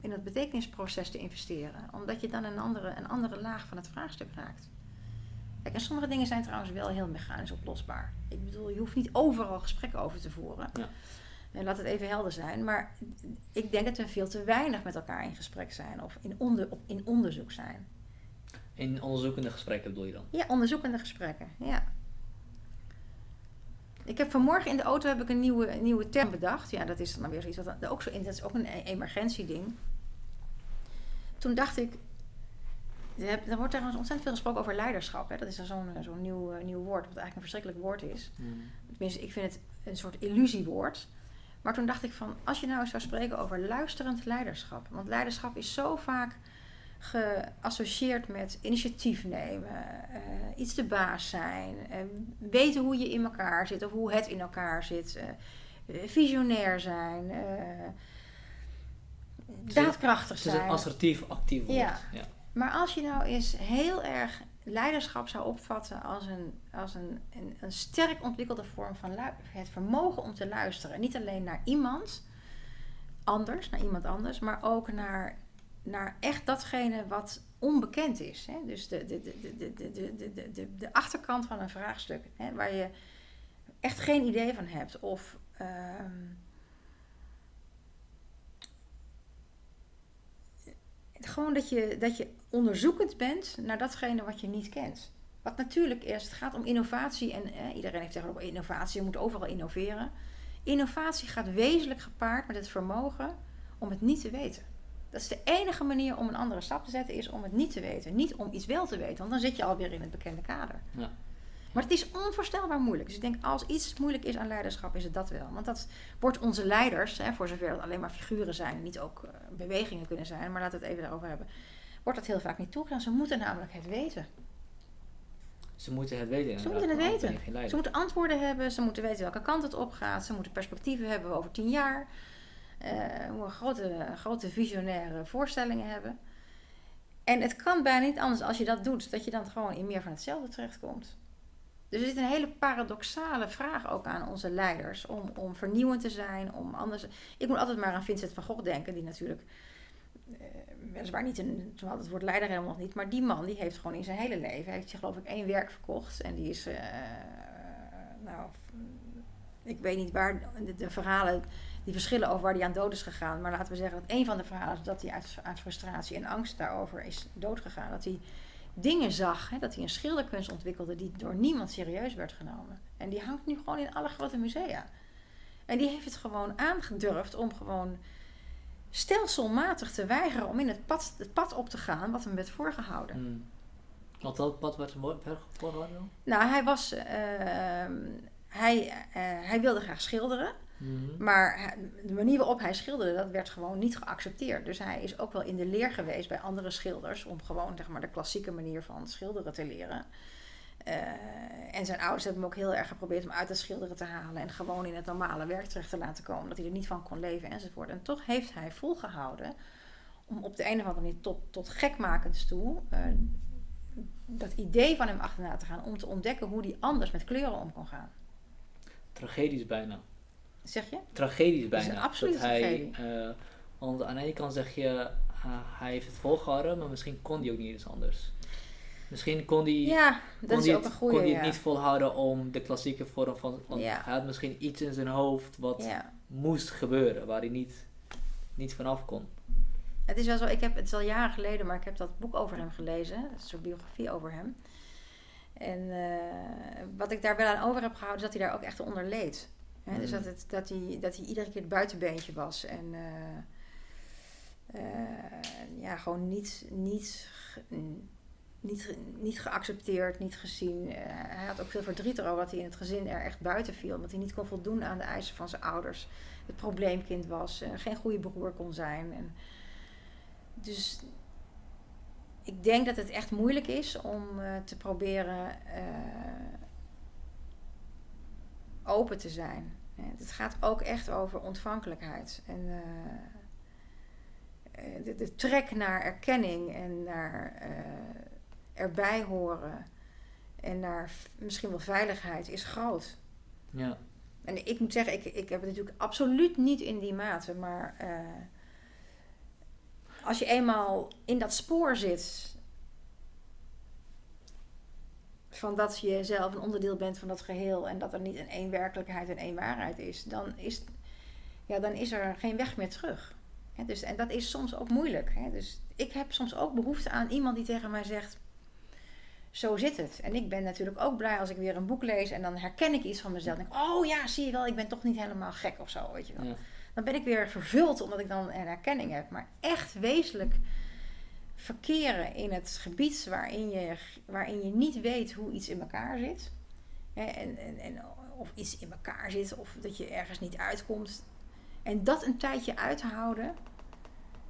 in het betekenisproces te investeren. Omdat je dan een andere, een andere laag van het vraagstuk raakt. Kijk, en sommige dingen zijn trouwens wel heel mechanisch oplosbaar. Ik bedoel, je hoeft niet overal gesprekken over te voeren. Ja. En laat het even helder zijn. Maar ik denk dat we veel te weinig met elkaar in gesprek zijn. Of in, onder, in onderzoek zijn. In onderzoekende gesprekken bedoel je dan? Ja, onderzoekende gesprekken. Ja. Ik heb vanmorgen in de auto heb ik een nieuwe, nieuwe term bedacht. Ja, dat is dan weer zoiets wat ook zo in. Dat is ook een e-, emergentieding. Toen dacht ik. Er wordt daar ontzettend veel gesproken over leiderschap. Hè. Dat is zo'n zo'n nieuw, uh, nieuw woord, wat eigenlijk een verschrikkelijk woord is. Mm. Tenminste, ik vind het een soort illusiewoord. Maar toen dacht ik van, als je nou eens zou spreken over luisterend leiderschap. Want leiderschap is zo vaak geassocieerd met initiatief nemen, uh, iets de baas zijn, uh, weten hoe je in elkaar zit of hoe het in elkaar zit, uh, visionair zijn, daadkrachtig zijn. Het is een assertief, actief woord. Ja. ja. Maar als je nou eens heel erg leiderschap zou opvatten als, een, als een, een, sterk ontwikkelde vorm van het vermogen om te luisteren. Niet alleen naar iemand anders, naar iemand anders, maar ook naar, naar echt datgene wat onbekend is. Hè? Dus de, de, de, de, de, de, de, de achterkant van een vraagstuk, hè? waar je echt geen idee van hebt. Of. Ehm, gewoon dat je, dat je onderzoekend bent naar datgene wat je niet kent. Wat natuurlijk is, het gaat om innovatie en eh, iedereen heeft tegenwoordig innovatie, je moet overal innoveren. Innovatie gaat wezenlijk gepaard met het vermogen om het niet te weten. Dat is de enige manier om een andere stap te zetten, is om het niet te weten. Niet om iets wel te weten, want dan zit je alweer in het bekende kader. Ja. Maar het is onvoorstelbaar moeilijk. Dus ik denk, als iets moeilijk is aan leiderschap, is het dat wel. Want dat wordt onze leiders, hè, voor zover het alleen maar figuren zijn, niet ook uh, bewegingen kunnen zijn, maar laten we het even daarover hebben, wordt dat heel vaak niet toegestaan. Ze moeten namelijk het weten. Ze moeten het weten. Ze moeten het weten. Ze moeten antwoorden hebben, ze moeten weten welke kant het op gaat, ze moeten perspectieven hebben over tien jaar. we grote, grote visionaire voorstellingen hebben. En het kan bijna niet anders als je dat doet, dat je dan gewoon in meer van hetzelfde terechtkomt. Dus er zit een hele paradoxale vraag ook aan onze leiders om, om vernieuwend te zijn, om anders. Ik moet altijd maar aan Vincent van Gogh denken, die natuurlijk uh, weliswaar niet een, toen had het woord leider helemaal nog niet, maar die man die heeft gewoon in zijn hele leven, heeft zich geloof ik één werk verkocht en die is, uh, nou, ik weet niet waar de, verhalen, die verschillen over waar hij aan dood is gegaan, maar laten we zeggen dat een van de verhalen is dat hij uit, uit frustratie en angst daarover is doodgegaan, dat hij dingen zag. Hè, dat hij een schilderkunst ontwikkelde die door niemand serieus werd genomen. En die hangt nu gewoon in alle grote musea. En die heeft het gewoon aangedurfd om gewoon stelselmatig te weigeren om in het pad, het pad op te gaan wat hem werd voorgehouden. Hmm. Wat pad werd hem voorgehouden? Nou, hij was. Uh, hij, uh, hij wilde graag schilderen. Mhm. Maar de manier waarop hij schilderde, dat werd gewoon niet geaccepteerd. Dus hij is ook wel in de leer geweest bij andere schilders om gewoon zeg maar, de klassieke manier van schilderen te leren. Uh, en zijn ouders hebben hem ook heel erg geprobeerd om uit het schilderen te halen en gewoon in het normale werk terecht te laten komen, dat hij er niet van kon leven enzovoort. En toch heeft hij volgehouden om op de een of andere manier tot, tot gekmakends toe uh, dat idee van hem achterna te gaan om te ontdekken hoe hij anders met kleuren om kon gaan. Tragedisch bijna. Zeg je? Tragedisch bijna. Dat is een absolute hij, tragedie. Uh, want aan de ene kant zeg je, hij heeft het volgehouden, maar misschien kon hij ook niet eens anders. Misschien kon hij, ja, kon ook het, kon hij ja. het niet volhouden om de klassieke vorm van... Want Ja. hij had misschien iets in zijn hoofd wat moest gebeuren, waar hij niet, niet vanaf kon. Het is wel zo, ik heb, het is al jaren geleden, maar ik heb dat boek over hem gelezen. Een soort biografie over hem. En eh, wat ik daar wel aan over heb gehouden, is dat hij daar ook echt onder leed. Hè, Dus Mm. dat, het, dat, hij, dat hij iedere keer het buitenbeentje was. En eh, eh, ja, gewoon niet, niet, niet, niet geaccepteerd, niet gezien. Eh, hij had ook veel verdriet erover dat hij in het gezin er echt buiten viel. Omdat hij niet kon voldoen aan de eisen van zijn ouders. Het probleemkind was, geen goede broer kon zijn. En dus ik denk dat het echt moeilijk is om eh, te proberen eh, open te zijn. Het gaat ook echt over ontvankelijkheid. En de, de trek naar erkenning en naar erbij horen en naar misschien wel veiligheid is groot. Ja. En ik moet zeggen, ik, ik heb het natuurlijk absoluut niet in die mate, maar eh, als je eenmaal in dat spoor zit van dat je zelf een onderdeel bent van dat geheel en dat er niet een één werkelijkheid en één waarheid is, dan is, ja, dan is er geen weg meer terug. Dus, en dat is soms ook moeilijk. Hè. Dus ik heb soms ook behoefte aan iemand die tegen mij zegt, zo zit het. En ik ben natuurlijk ook blij als ik weer een boek lees en dan herken ik iets van mezelf. En denk, ik, oh ja, zie je wel, ik ben toch niet helemaal gek of zo, weet je wel. Ja. Dan ben ik weer vervuld omdat ik dan een herkenning heb. Maar echt wezenlijk verkeren in het gebied waarin je, waarin je niet weet hoe iets in elkaar zit. Hè, en, en, en of iets in elkaar zit of dat je ergens niet uitkomt. En dat een tijdje uithouden,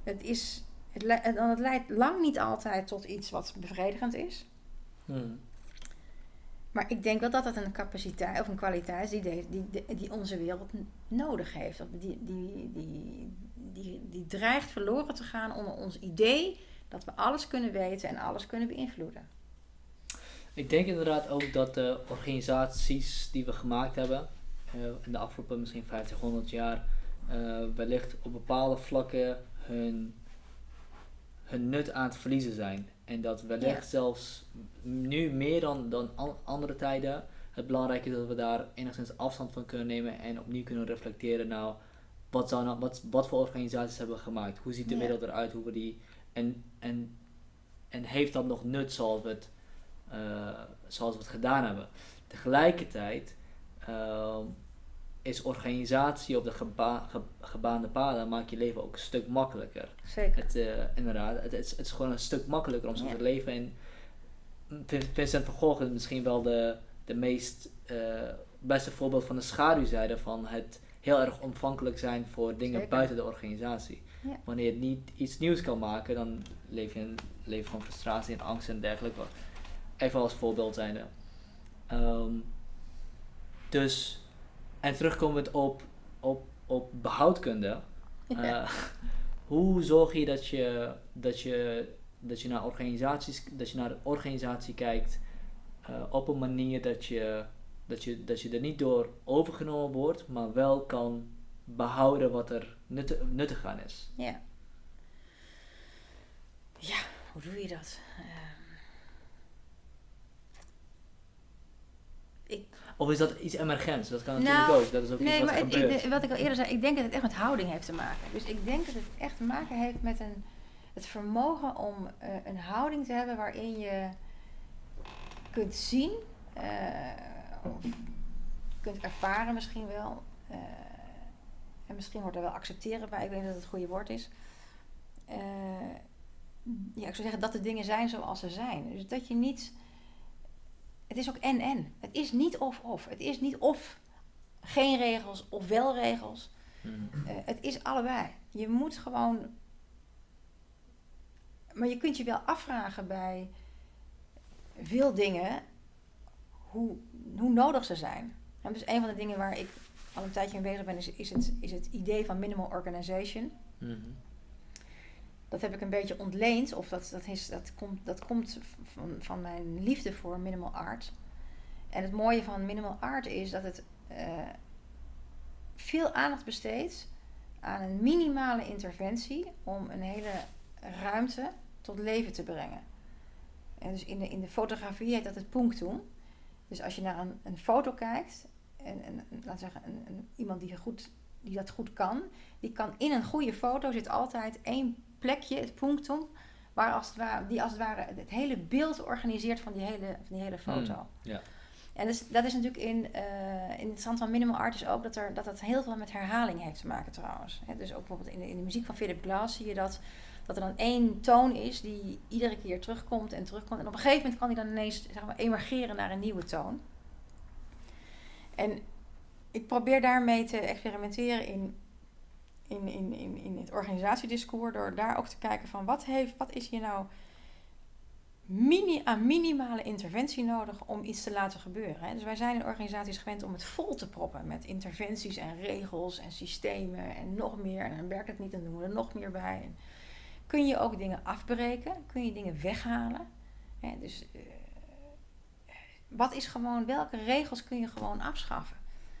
het, is, het, dan het leidt lang niet altijd tot iets wat bevredigend is. Hmm. Maar ik denk wel dat dat een capaciteit of een kwaliteit is die, die, die, onze wereld nodig heeft. Die, die, die, die, die dreigt verloren te gaan onder ons idee dat we alles kunnen weten en alles kunnen beïnvloeden. Ik denk inderdaad ook dat de organisaties die we gemaakt hebben eh, in de afgelopen misschien 50, 100 jaar eh, wellicht op bepaalde vlakken hun, hun nut aan het verliezen zijn. En dat wellicht Ja. zelfs nu meer dan, dan an- andere tijden het belangrijk is dat we daar enigszins afstand van kunnen nemen en opnieuw kunnen reflecteren nou wat, zou nou, wat, wat voor organisaties hebben we gemaakt? Hoe ziet de Ja. wereld eruit? Hoe we die, en, en, en heeft dat nog nut zoals we het, eh, zoals we het gedaan hebben? Tegelijkertijd ehm, is organisatie op de geba- ge- gebaande paden maakt je leven ook een stuk makkelijker. Zeker. Het, eh, inderdaad, het, is, het is gewoon een stuk makkelijker om zo Ja. te leven. En Vin- Vincent van Gogh is misschien wel de, de meest eh, beste voorbeeld van de schaduwzijde van het heel erg ontvankelijk zijn voor dingen Zeker. buiten de organisatie. Ja. Wanneer je niet iets nieuws kan maken, dan leef je een leven van frustratie en angst en dergelijke. Even als voorbeeld zijnde. Ehm, dus, en terugkomend op, op, op behoudkunde, Uh, hoe zorg je dat je, dat je, dat je naar organisaties, dat je naar de organisatie kijkt uh, op een manier dat je, dat, je, dat je er niet door overgenomen wordt, maar wel kan behouden wat er nuttig, nuttig aan is? Ja. Ja, hoe doe je dat? Uh, ik, of is dat iets emergents? Dat kan natuurlijk nou, ook. Dat is ook nee, iets wat maar het, wat ik al eerder zei, ik denk dat het echt met houding heeft te maken. Dus ik denk dat het echt te maken heeft met een, het vermogen om uh, een houding te hebben waarin je kunt zien, uh, of kunt ervaren misschien wel. Uh, en misschien wordt er wel accepteren bij, ik weet niet dat het het goede woord is. ja, ik zou zeggen dat de dingen zijn zoals ze zijn. Dus dat je niet het is ook en-en. Het is niet of-of. Het is niet of geen regels of wel regels. Hmm. Eh, het is allebei. Je moet gewoon. Maar je kunt je wel afvragen bij veel dingen hoe, hoe nodig ze zijn. En dus een van de dingen waar ik al een tijdje mee bezig ben, is, is, het, is het idee van minimal organization. Mm dat heb ik een beetje ontleend, of dat, dat, is, dat komt, dat komt van, van mijn liefde voor minimal art. En het mooie van minimal art is dat het uh, veel aandacht besteedt aan een minimale interventie om een hele ruimte tot leven te brengen. En dus in de, in de fotografie heet dat het punctum. Dus als je naar een, een foto kijkt, en, en laat zeggen, een, iemand die, goed, die dat goed kan, die kan in een goede foto zit altijd één plekje, het punctum, waar als het ware, die als het ware het hele beeld organiseert van die hele, van die hele hmm, foto. En dus, dat is natuurlijk in, uh, in het stand van minimal art is ook dat, er, dat het heel veel met herhaling heeft te maken trouwens. dus ook bijvoorbeeld in de, in de muziek van Philip Glass zie je dat, dat er dan één toon is die iedere keer terugkomt en terugkomt. En op een gegeven moment kan die dan ineens zeg maar, emergeren naar een nieuwe toon. En ik probeer daarmee te experimenteren in in, in, in, in het organisatiediscours, door daar ook te kijken van wat, heeft, wat is hier nou mini, aan minimale interventie nodig om iets te laten gebeuren. Dus wij zijn in organisaties gewend om het vol te proppen met interventies en regels en systemen en nog meer. En dan werkt het niet, dan doen we er nog meer bij. En kun je ook dingen afbreken? Kun je dingen weghalen? dus uh, wat is gewoon, welke regels kun je gewoon afschaffen?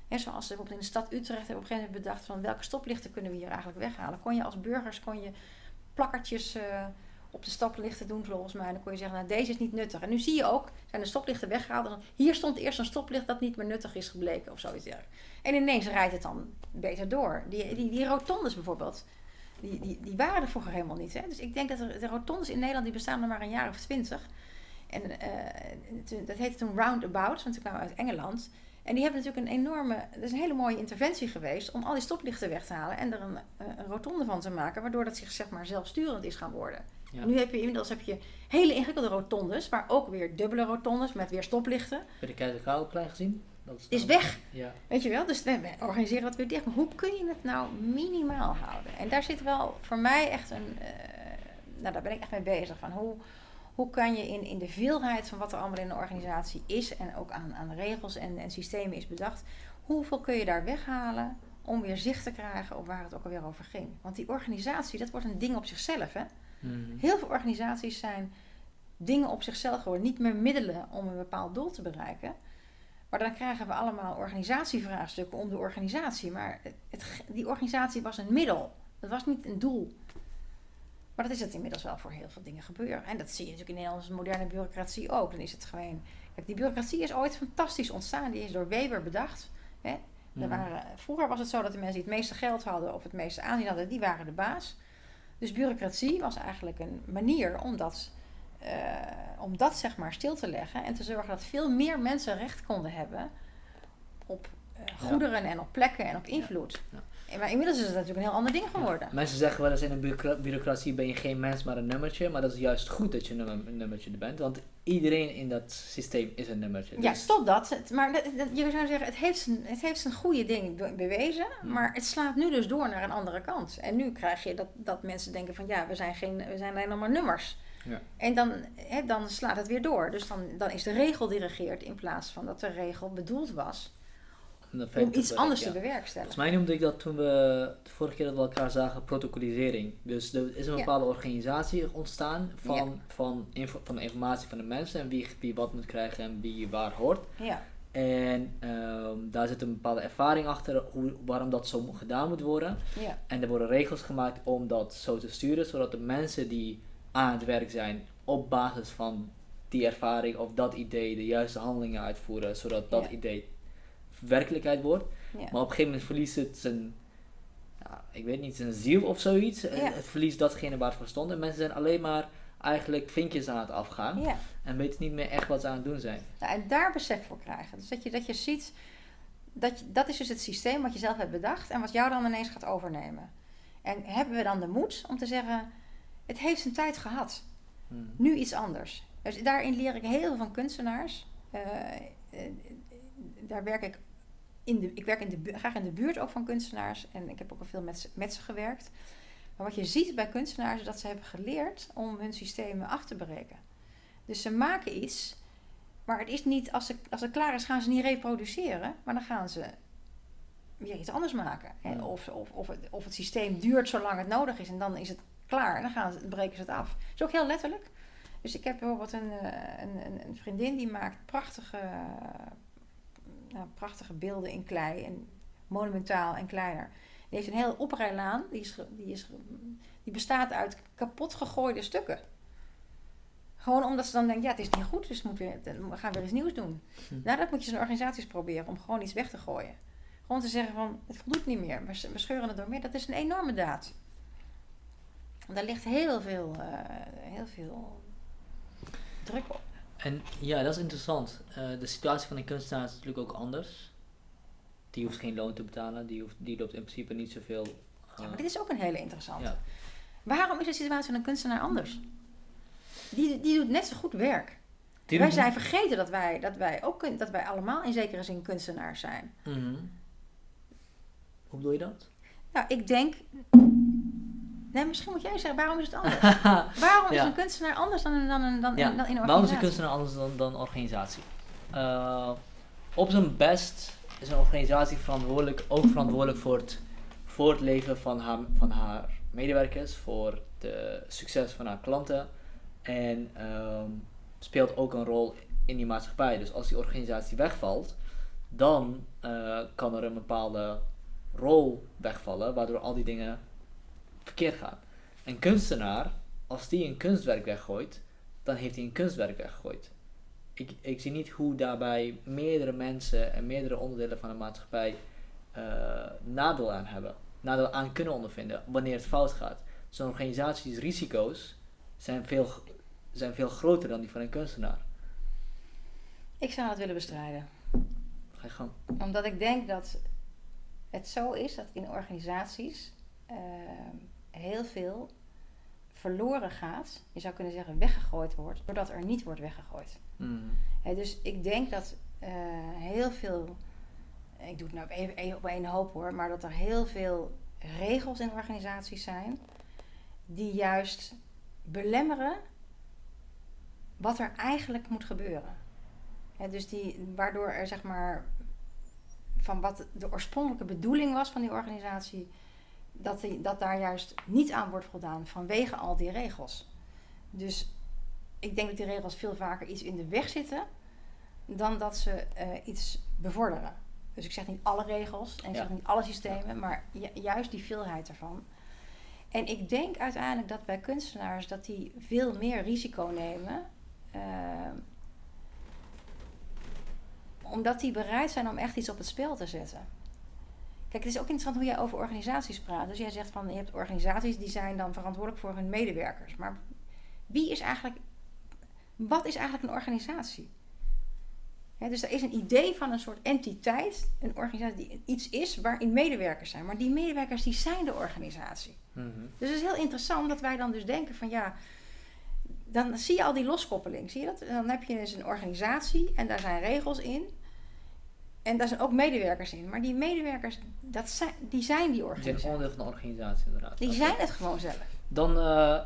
Zoals bijvoorbeeld in de stad Utrecht hebben op een gegeven moment bedacht van welke stoplichten kunnen we hier eigenlijk weghalen. Kon je als burgers kon je plakkertjes uh, op de stoplichten doen volgens mij. En dan kon je zeggen, nou deze is niet nuttig. En nu zie je ook, zijn de stoplichten weggehaald. En hier stond eerst een stoplicht dat niet meer nuttig is gebleken of zoiets En ineens rijdt het dan beter door. Die, die, die rotondes bijvoorbeeld, die, die, die waren er vroeger helemaal niet. Hè? Dus ik denk dat er, de rotondes in Nederland die bestaan nog maar een jaar of twintig. En uh, dat heette toen roundabouts, want ik kwam uit Engeland. En die hebben natuurlijk een enorme, dat is een hele mooie interventie geweest om al die stoplichten weg te halen en er een, eh, een rotonde van te maken, waardoor dat zich zeg maar zelfsturend is gaan worden. nu heb je inmiddels heb je hele ingewikkelde rotondes, maar ook weer dubbele rotondes met weer stoplichten. Heb je de Keizerkraalplein gezien? Dat is, is weg. Ja. Weet je wel? Dus we, organiseren wat weer dicht. Maar hoe kun je het nou minimaal houden? En daar zit wel voor mij echt een. Uh, nou, daar ben ik echt mee bezig. Van hoe, hoe kan je in, in de veelheid van wat er allemaal in een organisatie is en ook aan, aan regels en, en systemen is bedacht, hoeveel kun je daar weghalen om weer zicht te krijgen op waar het ook alweer over ging? Want die organisatie, dat wordt een ding op zichzelf. Hè? Mhm. Heel veel organisaties zijn dingen op zichzelf geworden, niet meer middelen om een bepaald doel te bereiken. Maar dan krijgen we allemaal organisatievraagstukken om de organisatie. Maar het, die organisatie was een middel. Het was niet een doel. Maar dat is het inmiddels wel voor heel veel dingen gebeuren. En dat zie je natuurlijk in Nederlandse moderne bureaucratie ook. Dan is het gewoon. Kijk, die bureaucratie is ooit fantastisch ontstaan. Die is door Weber bedacht. Hè? Waren, vroeger was het zo dat de mensen die het meeste geld hadden of het meeste aanzien hadden, die waren de baas. Dus bureaucratie was eigenlijk een manier om dat, uh, om dat zeg maar stil te leggen en te zorgen dat veel meer mensen recht konden hebben op uh, goederen en op plekken en op invloed. Ja. Maar inmiddels is het natuurlijk een heel ander ding geworden. Mensen zeggen wel eens in een bureaucratie ben je geen mens, maar een nummertje. Maar dat is juist goed dat je een nummertje bent. Want iedereen in dat systeem is een nummertje. Ja, dus- stop dat. Maar dat, je zou zeggen, het heeft zijn, het heeft zijn goede ding bewezen. Maar het slaat nu dus door naar een andere kant. En nu krijg je dat, dat mensen denken van ja, we zijn, geen, we zijn alleen nog maar nummers. Ja. En dan, hè, dan slaat het weer door. Dus dan, dan is de regel dirigeerd in plaats van dat de regel bedoeld was om iets anders te bewerkstelligen. Volgens mij noemde ik dat toen we de vorige keer dat we elkaar zagen, protocolisering. Dus er is een bepaalde organisatie ontstaan van, van, info, van de informatie van de mensen en wie, wie wat moet krijgen en wie waar hoort. Ja. En ehm, daar zit een bepaalde ervaring achter hoe, waarom dat zo gedaan moet worden. Ja. En er worden regels gemaakt om dat zo te sturen, zodat de mensen die aan het werk zijn op basis van die ervaring of dat idee de juiste handelingen uitvoeren, zodat dat idee werkelijkheid wordt. Maar op een gegeven moment verliest het zijn, ja, ik weet niet, zijn ziel of zoiets. Het verliest datgene waar het voor stond. En mensen zijn alleen maar eigenlijk vinkjes aan het afgaan. En weten niet meer echt wat ze aan het doen zijn. en daar besef voor krijgen. Dus dat je, dat je ziet, dat, je, dat is dus het systeem wat je zelf hebt bedacht en wat jou dan ineens gaat overnemen. En hebben we dan de moed om te zeggen, het heeft zijn tijd gehad. Hmm. Nu iets anders. Dus daarin leer ik heel veel van kunstenaars. Uh, daar werk ik in de, ik werk in de, graag in de buurt ook van kunstenaars en ik heb ook al veel met, met ze gewerkt. Maar wat je ziet bij kunstenaars is dat ze hebben geleerd om hun systemen af te breken. Dus ze maken iets, maar het is niet, als, ze, als het klaar is, gaan ze niet reproduceren, maar dan gaan ze weer iets anders maken. Hè? Of, of, of, het, of het systeem duurt zolang het nodig is en dan is het klaar en dan gaan ze, breken ze het af. Dat is ook heel letterlijk. Dus ik heb bijvoorbeeld een, eh, een, een vriendin die maakt prachtige nou, prachtige beelden in klei. En monumentaal en kleiner. Die heeft een hele oprijlaan. Die, is, die, is, die bestaat uit kapot gegooide stukken. Gewoon omdat ze dan denken, ja, het is niet goed, dus moet weer, we gaan weer iets nieuws doen. Hm. Nou, dat moet je zo'n organisaties proberen, om gewoon iets weg te gooien. Gewoon te zeggen van, het voldoet niet meer, we, we scheuren het door meer. Dat is een enorme daad. Daar ligt heel veel, uh, heel veel druk op. En ja, dat is interessant. Uh, de situatie van een kunstenaar is natuurlijk ook anders. Die hoeft geen loon te betalen, die, hoeft, die loopt in principe niet zoveel. Uh, ja, maar dit is ook een hele interessante. Ja. Waarom is de situatie van een kunstenaar anders? Die, die doet net zo goed werk. wij zijn vergeten dat wij, dat wij ook dat wij allemaal in zekere zin kunstenaars zijn. Mm -hmm. Hoe bedoel je dat? Nou, ik denk Nee, misschien moet jij zeggen, waarom is het anders? waarom is een kunstenaar anders dan, dan, dan, dan, in, dan in organisatie? Waarom is een kunstenaar anders dan, dan een organisatie? Uh, op zijn best is een organisatie verantwoordelijk, ook verantwoordelijk voor het voortleven van haar, van haar medewerkers, voor het succes van haar klanten en um, speelt ook een rol in die maatschappij. Dus als die organisatie wegvalt, dan uh, kan er een bepaalde rol wegvallen, waardoor al die dingen verkeerd gaan. Een kunstenaar, als die een kunstwerk weggooit, dan heeft hij een kunstwerk weggegooid. Ik, ik zie niet hoe daarbij meerdere mensen en meerdere onderdelen van de maatschappij uh, nadeel aan hebben. Nadeel aan kunnen ondervinden wanneer het fout gaat. Zo'n organisaties risico's zijn veel, zijn veel groter dan die van een kunstenaar. Ik zou dat willen bestrijden. Ga je gang. Omdat ik denk dat het zo is dat in organisaties uh, heel veel verloren gaat, je zou kunnen zeggen weggegooid wordt, doordat er niet wordt weggegooid. Mm. dus ik denk dat uh, heel veel, ik doe het nou even, even op één hoop hoor, maar dat er heel veel regels in organisaties zijn die juist belemmeren wat er eigenlijk moet gebeuren. dus die, waardoor er zeg maar van wat de oorspronkelijke bedoeling was van die organisatie, dat, die, dat daar juist niet aan wordt voldaan vanwege al die regels. Dus ik denk dat die regels veel vaker iets in de weg zitten dan dat ze uh, iets bevorderen. Dus ik zeg niet alle regels en ik zeg niet alle systemen, maar juist die veelheid ervan. En ik denk uiteindelijk dat bij kunstenaars dat die veel meer risico nemen. Uh, omdat die bereid zijn om echt iets op het spel te zetten. Kijk, het is ook interessant hoe jij over organisaties praat. Dus jij zegt van je hebt organisaties die zijn dan verantwoordelijk voor hun medewerkers. Maar wie is eigenlijk, wat is eigenlijk een organisatie? dus er is een idee van een soort entiteit, een organisatie die iets is waarin medewerkers zijn. Maar die medewerkers die zijn de organisatie. Mhm. Dus het is heel interessant dat wij dan dus denken van ja, dan zie je al die loskoppeling. Zie je dat? Dan heb je dus een organisatie en daar zijn regels in. En daar zijn ook medewerkers in. Maar die medewerkers, dat zijn, die zijn die organisatie. Die zijn onderdeel van de organisatie inderdaad. Die zijn het gewoon zelf. Dan, uh,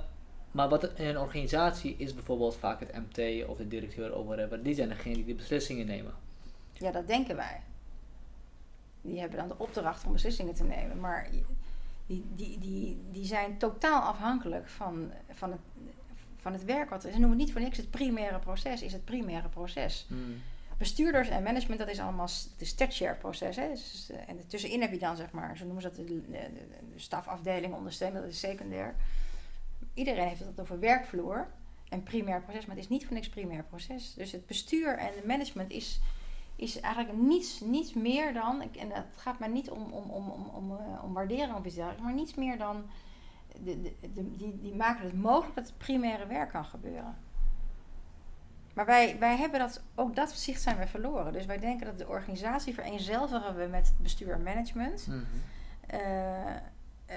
maar wat in een organisatie is bijvoorbeeld vaak het MT of de directeur of whatever. Die zijn degene die de beslissingen nemen. Ja, dat denken wij. Die hebben dan de opdracht om beslissingen te nemen. Maar die, die, die, die zijn totaal afhankelijk van, van, het, van het werk. Wat, ze noemen het niet voor niks het primaire proces, is het primaire proces. Hmm. Bestuurders en management, dat is allemaal het tertiaire proces. Hè? Dus, eh, en tussenin heb je dan, zeg maar, zo noemen ze dat de, de, de stafafdeling ondersteunen, dat is secundair. Iedereen heeft het over werkvloer en primair proces, maar het is niet voor niks primair proces. Dus het bestuur en het management is, is eigenlijk niets, niets meer dan, en het gaat maar niet om, om, om, om, om, om waarderen of iets dergelijks, maar niets meer dan, de, de, de, die, die maken het mogelijk dat het primaire werk kan gebeuren. Maar wij, wij hebben dat, ook dat zicht zijn we verloren. Dus wij denken dat de organisatie vereenzelvigen we met bestuur en management. Mhm. Uh, uh,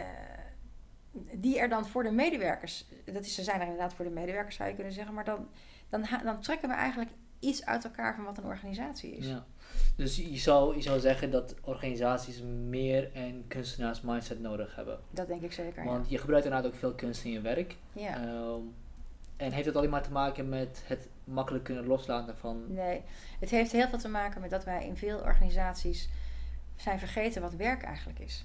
die er dan voor de medewerkers, dat is, ze zijn er inderdaad voor de medewerkers zou je kunnen zeggen, maar dan, dan, dan trekken we eigenlijk iets uit elkaar van wat een organisatie is. Ja. Dus je zou, je zou zeggen dat organisaties meer een kunstenaars mindset nodig hebben. Dat denk ik zeker. Want ja. je gebruikt inderdaad ook veel kunst in je werk. Ja. Um, en heeft het alleen maar te maken met het makkelijk kunnen loslaten van. Nee, het heeft heel veel te maken met dat wij in veel organisaties zijn vergeten wat werk eigenlijk is.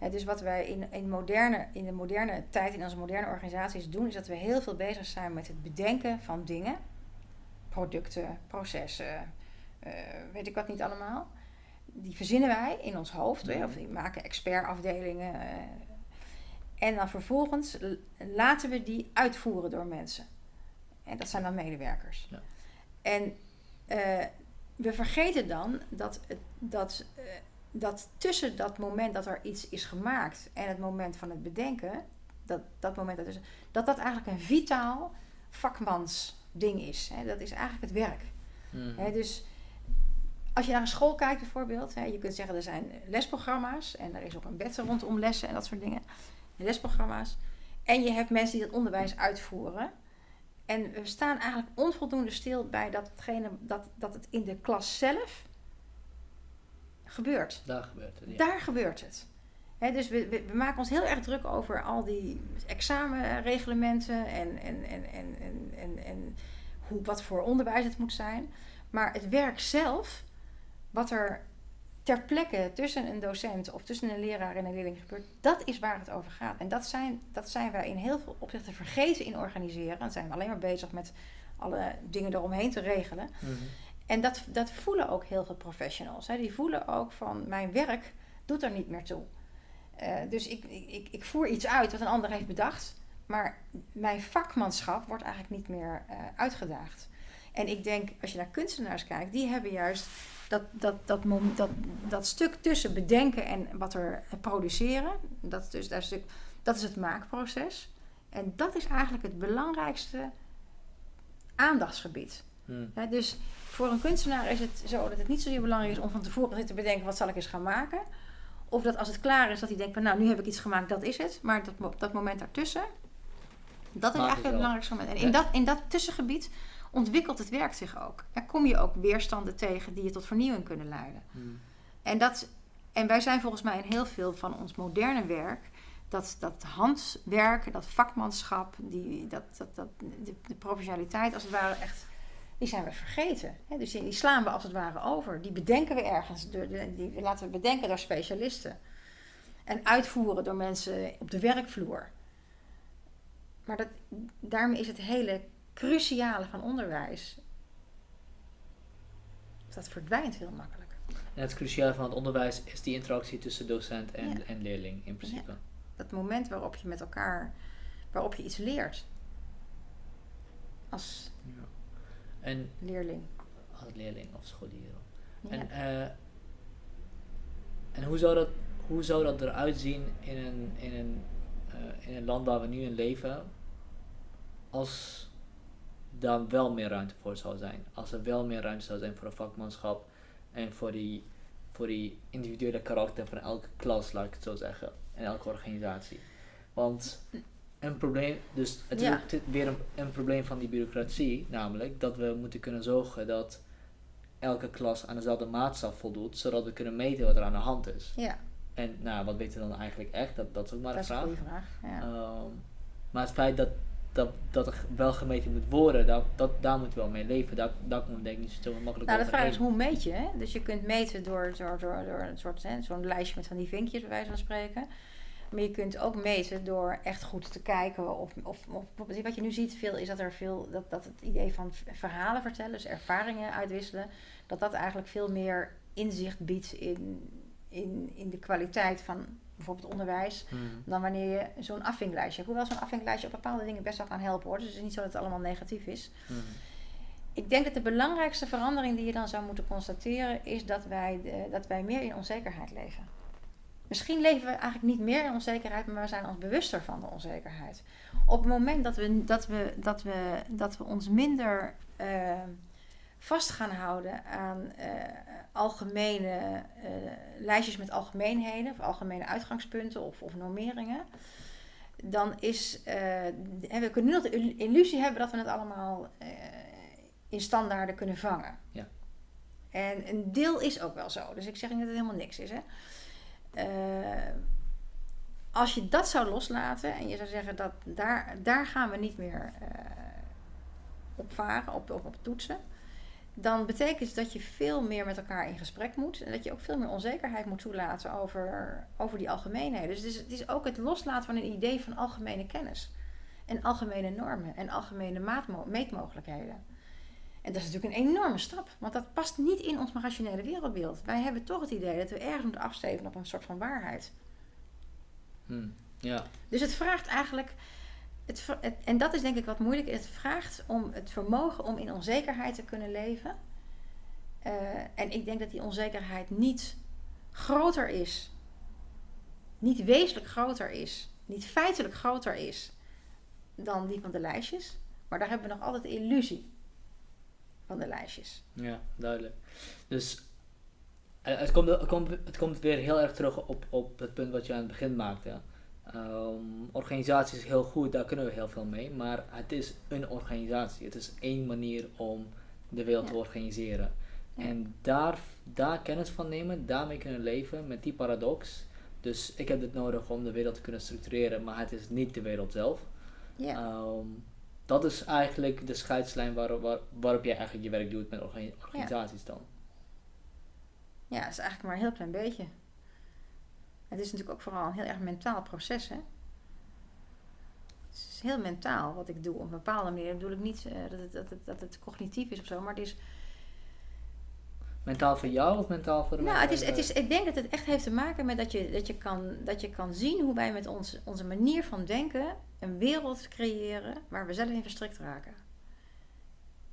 Ja, dus wat wij in, in, moderne, in de moderne tijd, in onze moderne organisaties doen, is dat we heel veel bezig zijn met het bedenken van dingen, producten, processen, uh, weet ik wat niet allemaal. Die verzinnen wij in ons hoofd, of die maken expertafdelingen. Uh, en dan vervolgens laten we die uitvoeren door mensen. En dat zijn dan medewerkers. Ja. En uh, we vergeten dan dat, dat, uh, dat tussen dat moment dat er iets is gemaakt en het moment van het bedenken, dat, dat moment dat, is, dat dat eigenlijk een vitaal vakmansding is. Hè? Dat is eigenlijk het werk. Mm. Hè? Dus als je naar een school kijkt bijvoorbeeld, hè, je kunt zeggen er zijn lesprogramma's en er is ook een wet rondom lessen en dat soort dingen. Lesprogramma's. En je hebt mensen die dat onderwijs uitvoeren. En we staan eigenlijk onvoldoende stil bij datgene, dat, dat het in de klas zelf gebeurt. Daar gebeurt het. Ja. Daar gebeurt het. He, dus we, we, we, maken ons heel erg druk over al die examenreglementen en, en, en, en, en, en, en hoe, wat voor onderwijs het moet zijn. Maar het werk zelf, wat er ter plekke tussen een docent of tussen een leraar en een leerling gebeurt, dat is waar het over gaat. En dat zijn, dat zijn wij in heel veel opzichten vergeten in organiseren. Dan zijn we alleen maar bezig met alle dingen eromheen te regelen. Mm-hmm. En dat, dat voelen ook heel veel professionals. Hè. Die voelen ook van mijn werk doet er niet meer toe. Uh, dus ik, ik, ik voer iets uit wat een ander heeft bedacht. Maar mijn vakmanschap wordt eigenlijk niet meer uh, uitgedaagd. En ik denk, als je naar kunstenaars kijkt, die hebben juist dat, dat, dat, moment, dat, dat stuk tussen bedenken en wat er produceren. Dat, dus, dat, stuk, dat is het maakproces. En dat is eigenlijk het belangrijkste aandachtsgebied. Hmm. Dus voor een kunstenaar is het zo dat het niet zozeer belangrijk is om van tevoren te bedenken wat zal ik eens gaan maken. Of dat als het klaar is, dat hij denkt van nou nu heb ik iets gemaakt, dat is het. Maar dat, dat moment daartussen, dat is Maak eigenlijk het het belangrijkste moment. En in, Ja. dat, in dat tussengebied ontwikkelt het werk zich ook. Er kom je ook weerstanden tegen die je tot vernieuwing kunnen leiden. Hmm. En, dat, en wij zijn volgens mij in heel veel van ons moderne werk, dat, dat handwerk, dat vakmanschap, die, dat, dat, dat, de, de professionaliteit als het ware echt, die zijn we vergeten. Hè? Dus die, die slaan we als het ware over. Die bedenken we ergens, door die laten we bedenken door specialisten. En uitvoeren door mensen op de werkvloer. Maar dat, daarmee is het hele cruciale van onderwijs, dat verdwijnt heel makkelijk. En het cruciale van het onderwijs is die interactie tussen docent en, Ja. en leerling in principe. Dat moment waarop je met elkaar, waarop je iets leert. Als Ja. En leerling. als leerling of scholier. En, eh, en hoe, zou dat, hoe zou dat eruit zien in een, in, een, eh, in een land waar we nu in leven, als daar wel meer ruimte voor zou zijn? Als er wel meer ruimte zou zijn voor een vakmanschap en voor die, voor die individuele karakter van elke klas, laat ik het zo zeggen, en elke organisatie. Want een probleem, dus het is Ja. weer een, een probleem van die bureaucratie, namelijk dat we moeten kunnen zorgen dat elke klas aan dezelfde maatstaf voldoet, zodat we kunnen meten wat er aan de hand is. ja, En nou, wat weten we dan eigenlijk echt? Dat, dat is ook maar dat een is een vraag. goede vraag. Ja. Ehm, maar het feit dat dat, dat er wel gemeten moet worden, dat, dat, daar moet wel mee leven. Daar, daar komt denk ik niet zo makkelijk Nou, de vraag is hoe meet je? Hè? Dus je kunt meten door, door, door, door een soort, zo'n lijstje met van die vinkjes, bij wijze van spreken. Maar je kunt ook meten door echt goed te kijken. Of, of, of wat je nu ziet veel is dat er veel, dat, dat het idee van verhalen vertellen, dus ervaringen uitwisselen, dat dat eigenlijk veel meer inzicht biedt in, in, in de kwaliteit van bijvoorbeeld onderwijs Hmm. dan wanneer je zo'n afvinklijstje hebt. Hoewel zo'n afvinklijstje op bepaalde dingen best wel kan helpen hoor. Dus het is niet zo dat het allemaal negatief is. Hmm. Ik denk dat de belangrijkste verandering die je dan zou moeten constateren is dat wij, de- dat wij meer in onzekerheid leven. Misschien leven we eigenlijk niet meer in onzekerheid, maar we zijn ons bewuster van de onzekerheid. Op het moment dat we, dat we, dat we, dat we ons minder eh, vast gaan houden aan eh, algemene eh, lijstjes met algemeenheden, of algemene uitgangspunten of, of normeringen, dan is. en we kunnen nu nog de il- illusie hebben dat we het allemaal eh, in standaarden kunnen vangen. Ja. En een deel is ook wel zo. Dus ik zeg niet dat het helemaal niks is. Hè. Als je dat zou loslaten en je zou zeggen dat daar, daar gaan we niet meer op varen, op, op, op toetsen. Dan betekent het dat je veel meer met elkaar in gesprek moet. En dat je ook veel meer onzekerheid moet toelaten over, over die algemeenheden. Dus het is, het is ook het loslaten van een idee van algemene kennis. En algemene normen en algemene maatmo- meetmogelijkheden. En dat is natuurlijk een enorme stap, want dat past niet in ons rationele wereldbeeld. Wij hebben toch het idee dat we ergens moeten afsteven op een soort van waarheid. Hmm. Ja. Dus het vraagt eigenlijk, het, en dat is denk ik wat moeilijk is, het vraagt om het vermogen om in onzekerheid te kunnen leven. Eh, en ik denk dat die onzekerheid niet groter is, niet wezenlijk groter is, niet feitelijk groter is dan die van de lijstjes. Maar daar hebben we nog altijd de illusie van de lijstjes. Ja, duidelijk. Dus eh, het komt, het, komt, het komt weer heel erg terug op, op het punt wat je aan het begin maakte. Ehm, organisatie is heel goed, daar kunnen we heel veel mee, maar het is een organisatie. Het is één manier om de wereld te organiseren. Ja. En daar, daar kennis van nemen, daarmee kunnen leven met die paradox. Dus ik heb dit nodig om de wereld te kunnen structureren, maar het is niet de wereld zelf. Ja. Ehm, dat is eigenlijk de scheidslijn waar, waar, waarop jij eigenlijk je werk doet met orga- organisaties dan. Ja, het is eigenlijk maar een heel klein beetje. Het is natuurlijk ook vooral een heel erg mentaal proces, hè? Het is heel mentaal wat ik doe. Op een bepaalde manier Dat bedoel ik niet eh, dat, het, dat, het, dat het cognitief is of zo, maar het is... Mentaal voor jou of mentaal voor de Nou, het mensen? is, het is, ik denk dat het echt heeft te maken met dat je, dat je, kan, dat je kan zien hoe wij met ons, onze manier van denken een wereld creëren waar we zelf in verstrikt raken.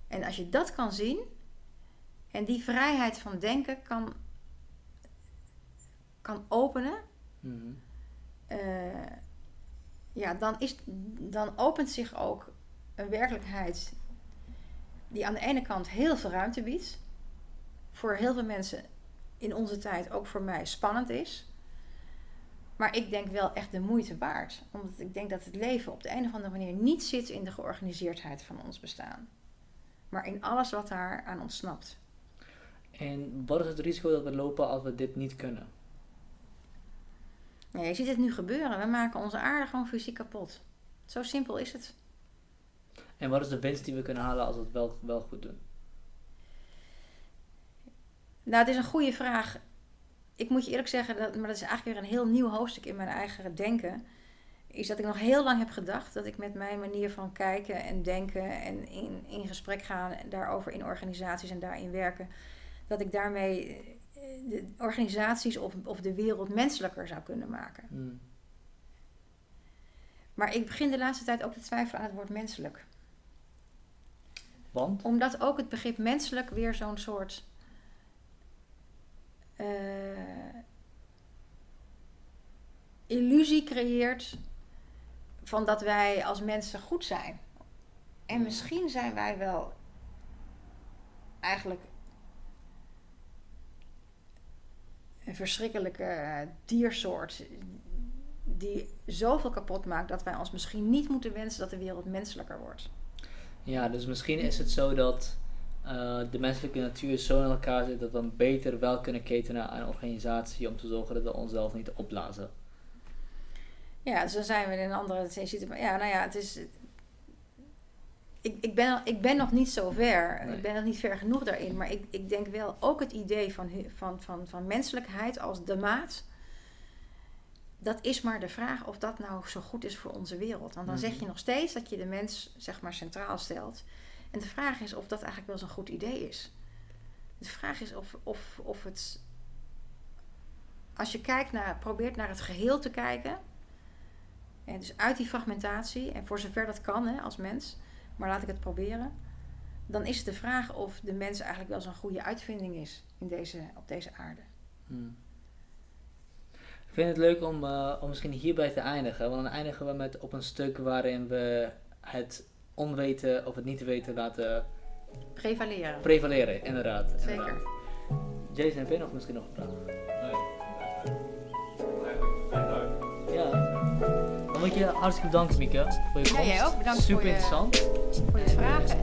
En als je dat kan zien en die vrijheid van denken kan, kan openen, Mhm. eh, ja, dan, is, dan opent zich ook een werkelijkheid die aan de ene kant heel veel ruimte biedt. Voor heel veel mensen in onze tijd, ook voor mij, spannend is. Maar ik denk wel echt de moeite waard. Omdat ik denk dat het leven op de een of andere manier niet zit in de georganiseerdheid van ons bestaan. Maar in alles wat daar aan ontsnapt. En wat is het risico dat we lopen als we dit niet kunnen? Je ziet het nu gebeuren. We maken onze aarde gewoon fysiek kapot. Zo simpel is het. En wat is de winst die we kunnen halen als we het wel, wel goed doen? Nou, het is een goede vraag. Ik moet je eerlijk zeggen, dat, maar dat is eigenlijk weer een heel nieuw hoofdstuk in mijn eigen denken. Is dat ik nog heel lang heb gedacht dat ik met mijn manier van kijken en denken en in, in gesprek gaan daarover in organisaties en daarin werken, dat ik daarmee de organisaties of, of de wereld menselijker zou kunnen maken. Hmm. Maar ik begin de laatste tijd ook te twijfelen aan het woord menselijk. Want? Omdat ook het begrip menselijk weer zo'n soort. eh, illusie creëert van dat wij als mensen goed zijn. En misschien zijn wij wel eigenlijk een verschrikkelijke eh, diersoort die zoveel kapot maakt dat wij ons misschien niet moeten wensen dat de wereld menselijker wordt. Ja, dus misschien is het zo dat eh, de menselijke natuur zo in elkaar zit dat we dan beter wel kunnen ketenen aan een organisatie om te zorgen dat we onszelf niet opblazen. Ja, dus dan zijn we in een andere situatie. Ja, nou ja, het is. Ik, ik, ben, ik ben nog niet zo ver. Nee. Ik ben nog niet ver genoeg daarin. Maar ik, ik denk wel ook het idee van, van, van, van menselijkheid als de maat. Dat is maar de vraag of dat nou zo goed is voor onze wereld. Want dan zeg Mhm. je nog steeds dat je de mens zeg maar centraal stelt. En de vraag is of dat eigenlijk wel zo'n goed idee is. De vraag is of, of, of het. Als je kijkt naar, probeert naar het geheel te kijken. En dus uit die fragmentatie, en voor zover dat kan hè, als mens, maar laat ik het proberen. Dan is het de vraag of de mens eigenlijk wel zo'n goede uitvinding is in deze, op deze aarde. Hmm. Ik vind het leuk om, eh, om misschien hierbij te eindigen. Want dan eindigen we met op een stuk waarin we het onweten of het niet weten laten Prevaleren. prevaleren. Inderdaad. Zeker. inderdaad. Jason, heb je nog misschien nog een vraag? Nee. Dan moet je hartstikke bedanken, Mieke. Voor je Ja, komst. jij ook. Bedankt Super voor je- interessant. Voor je vragen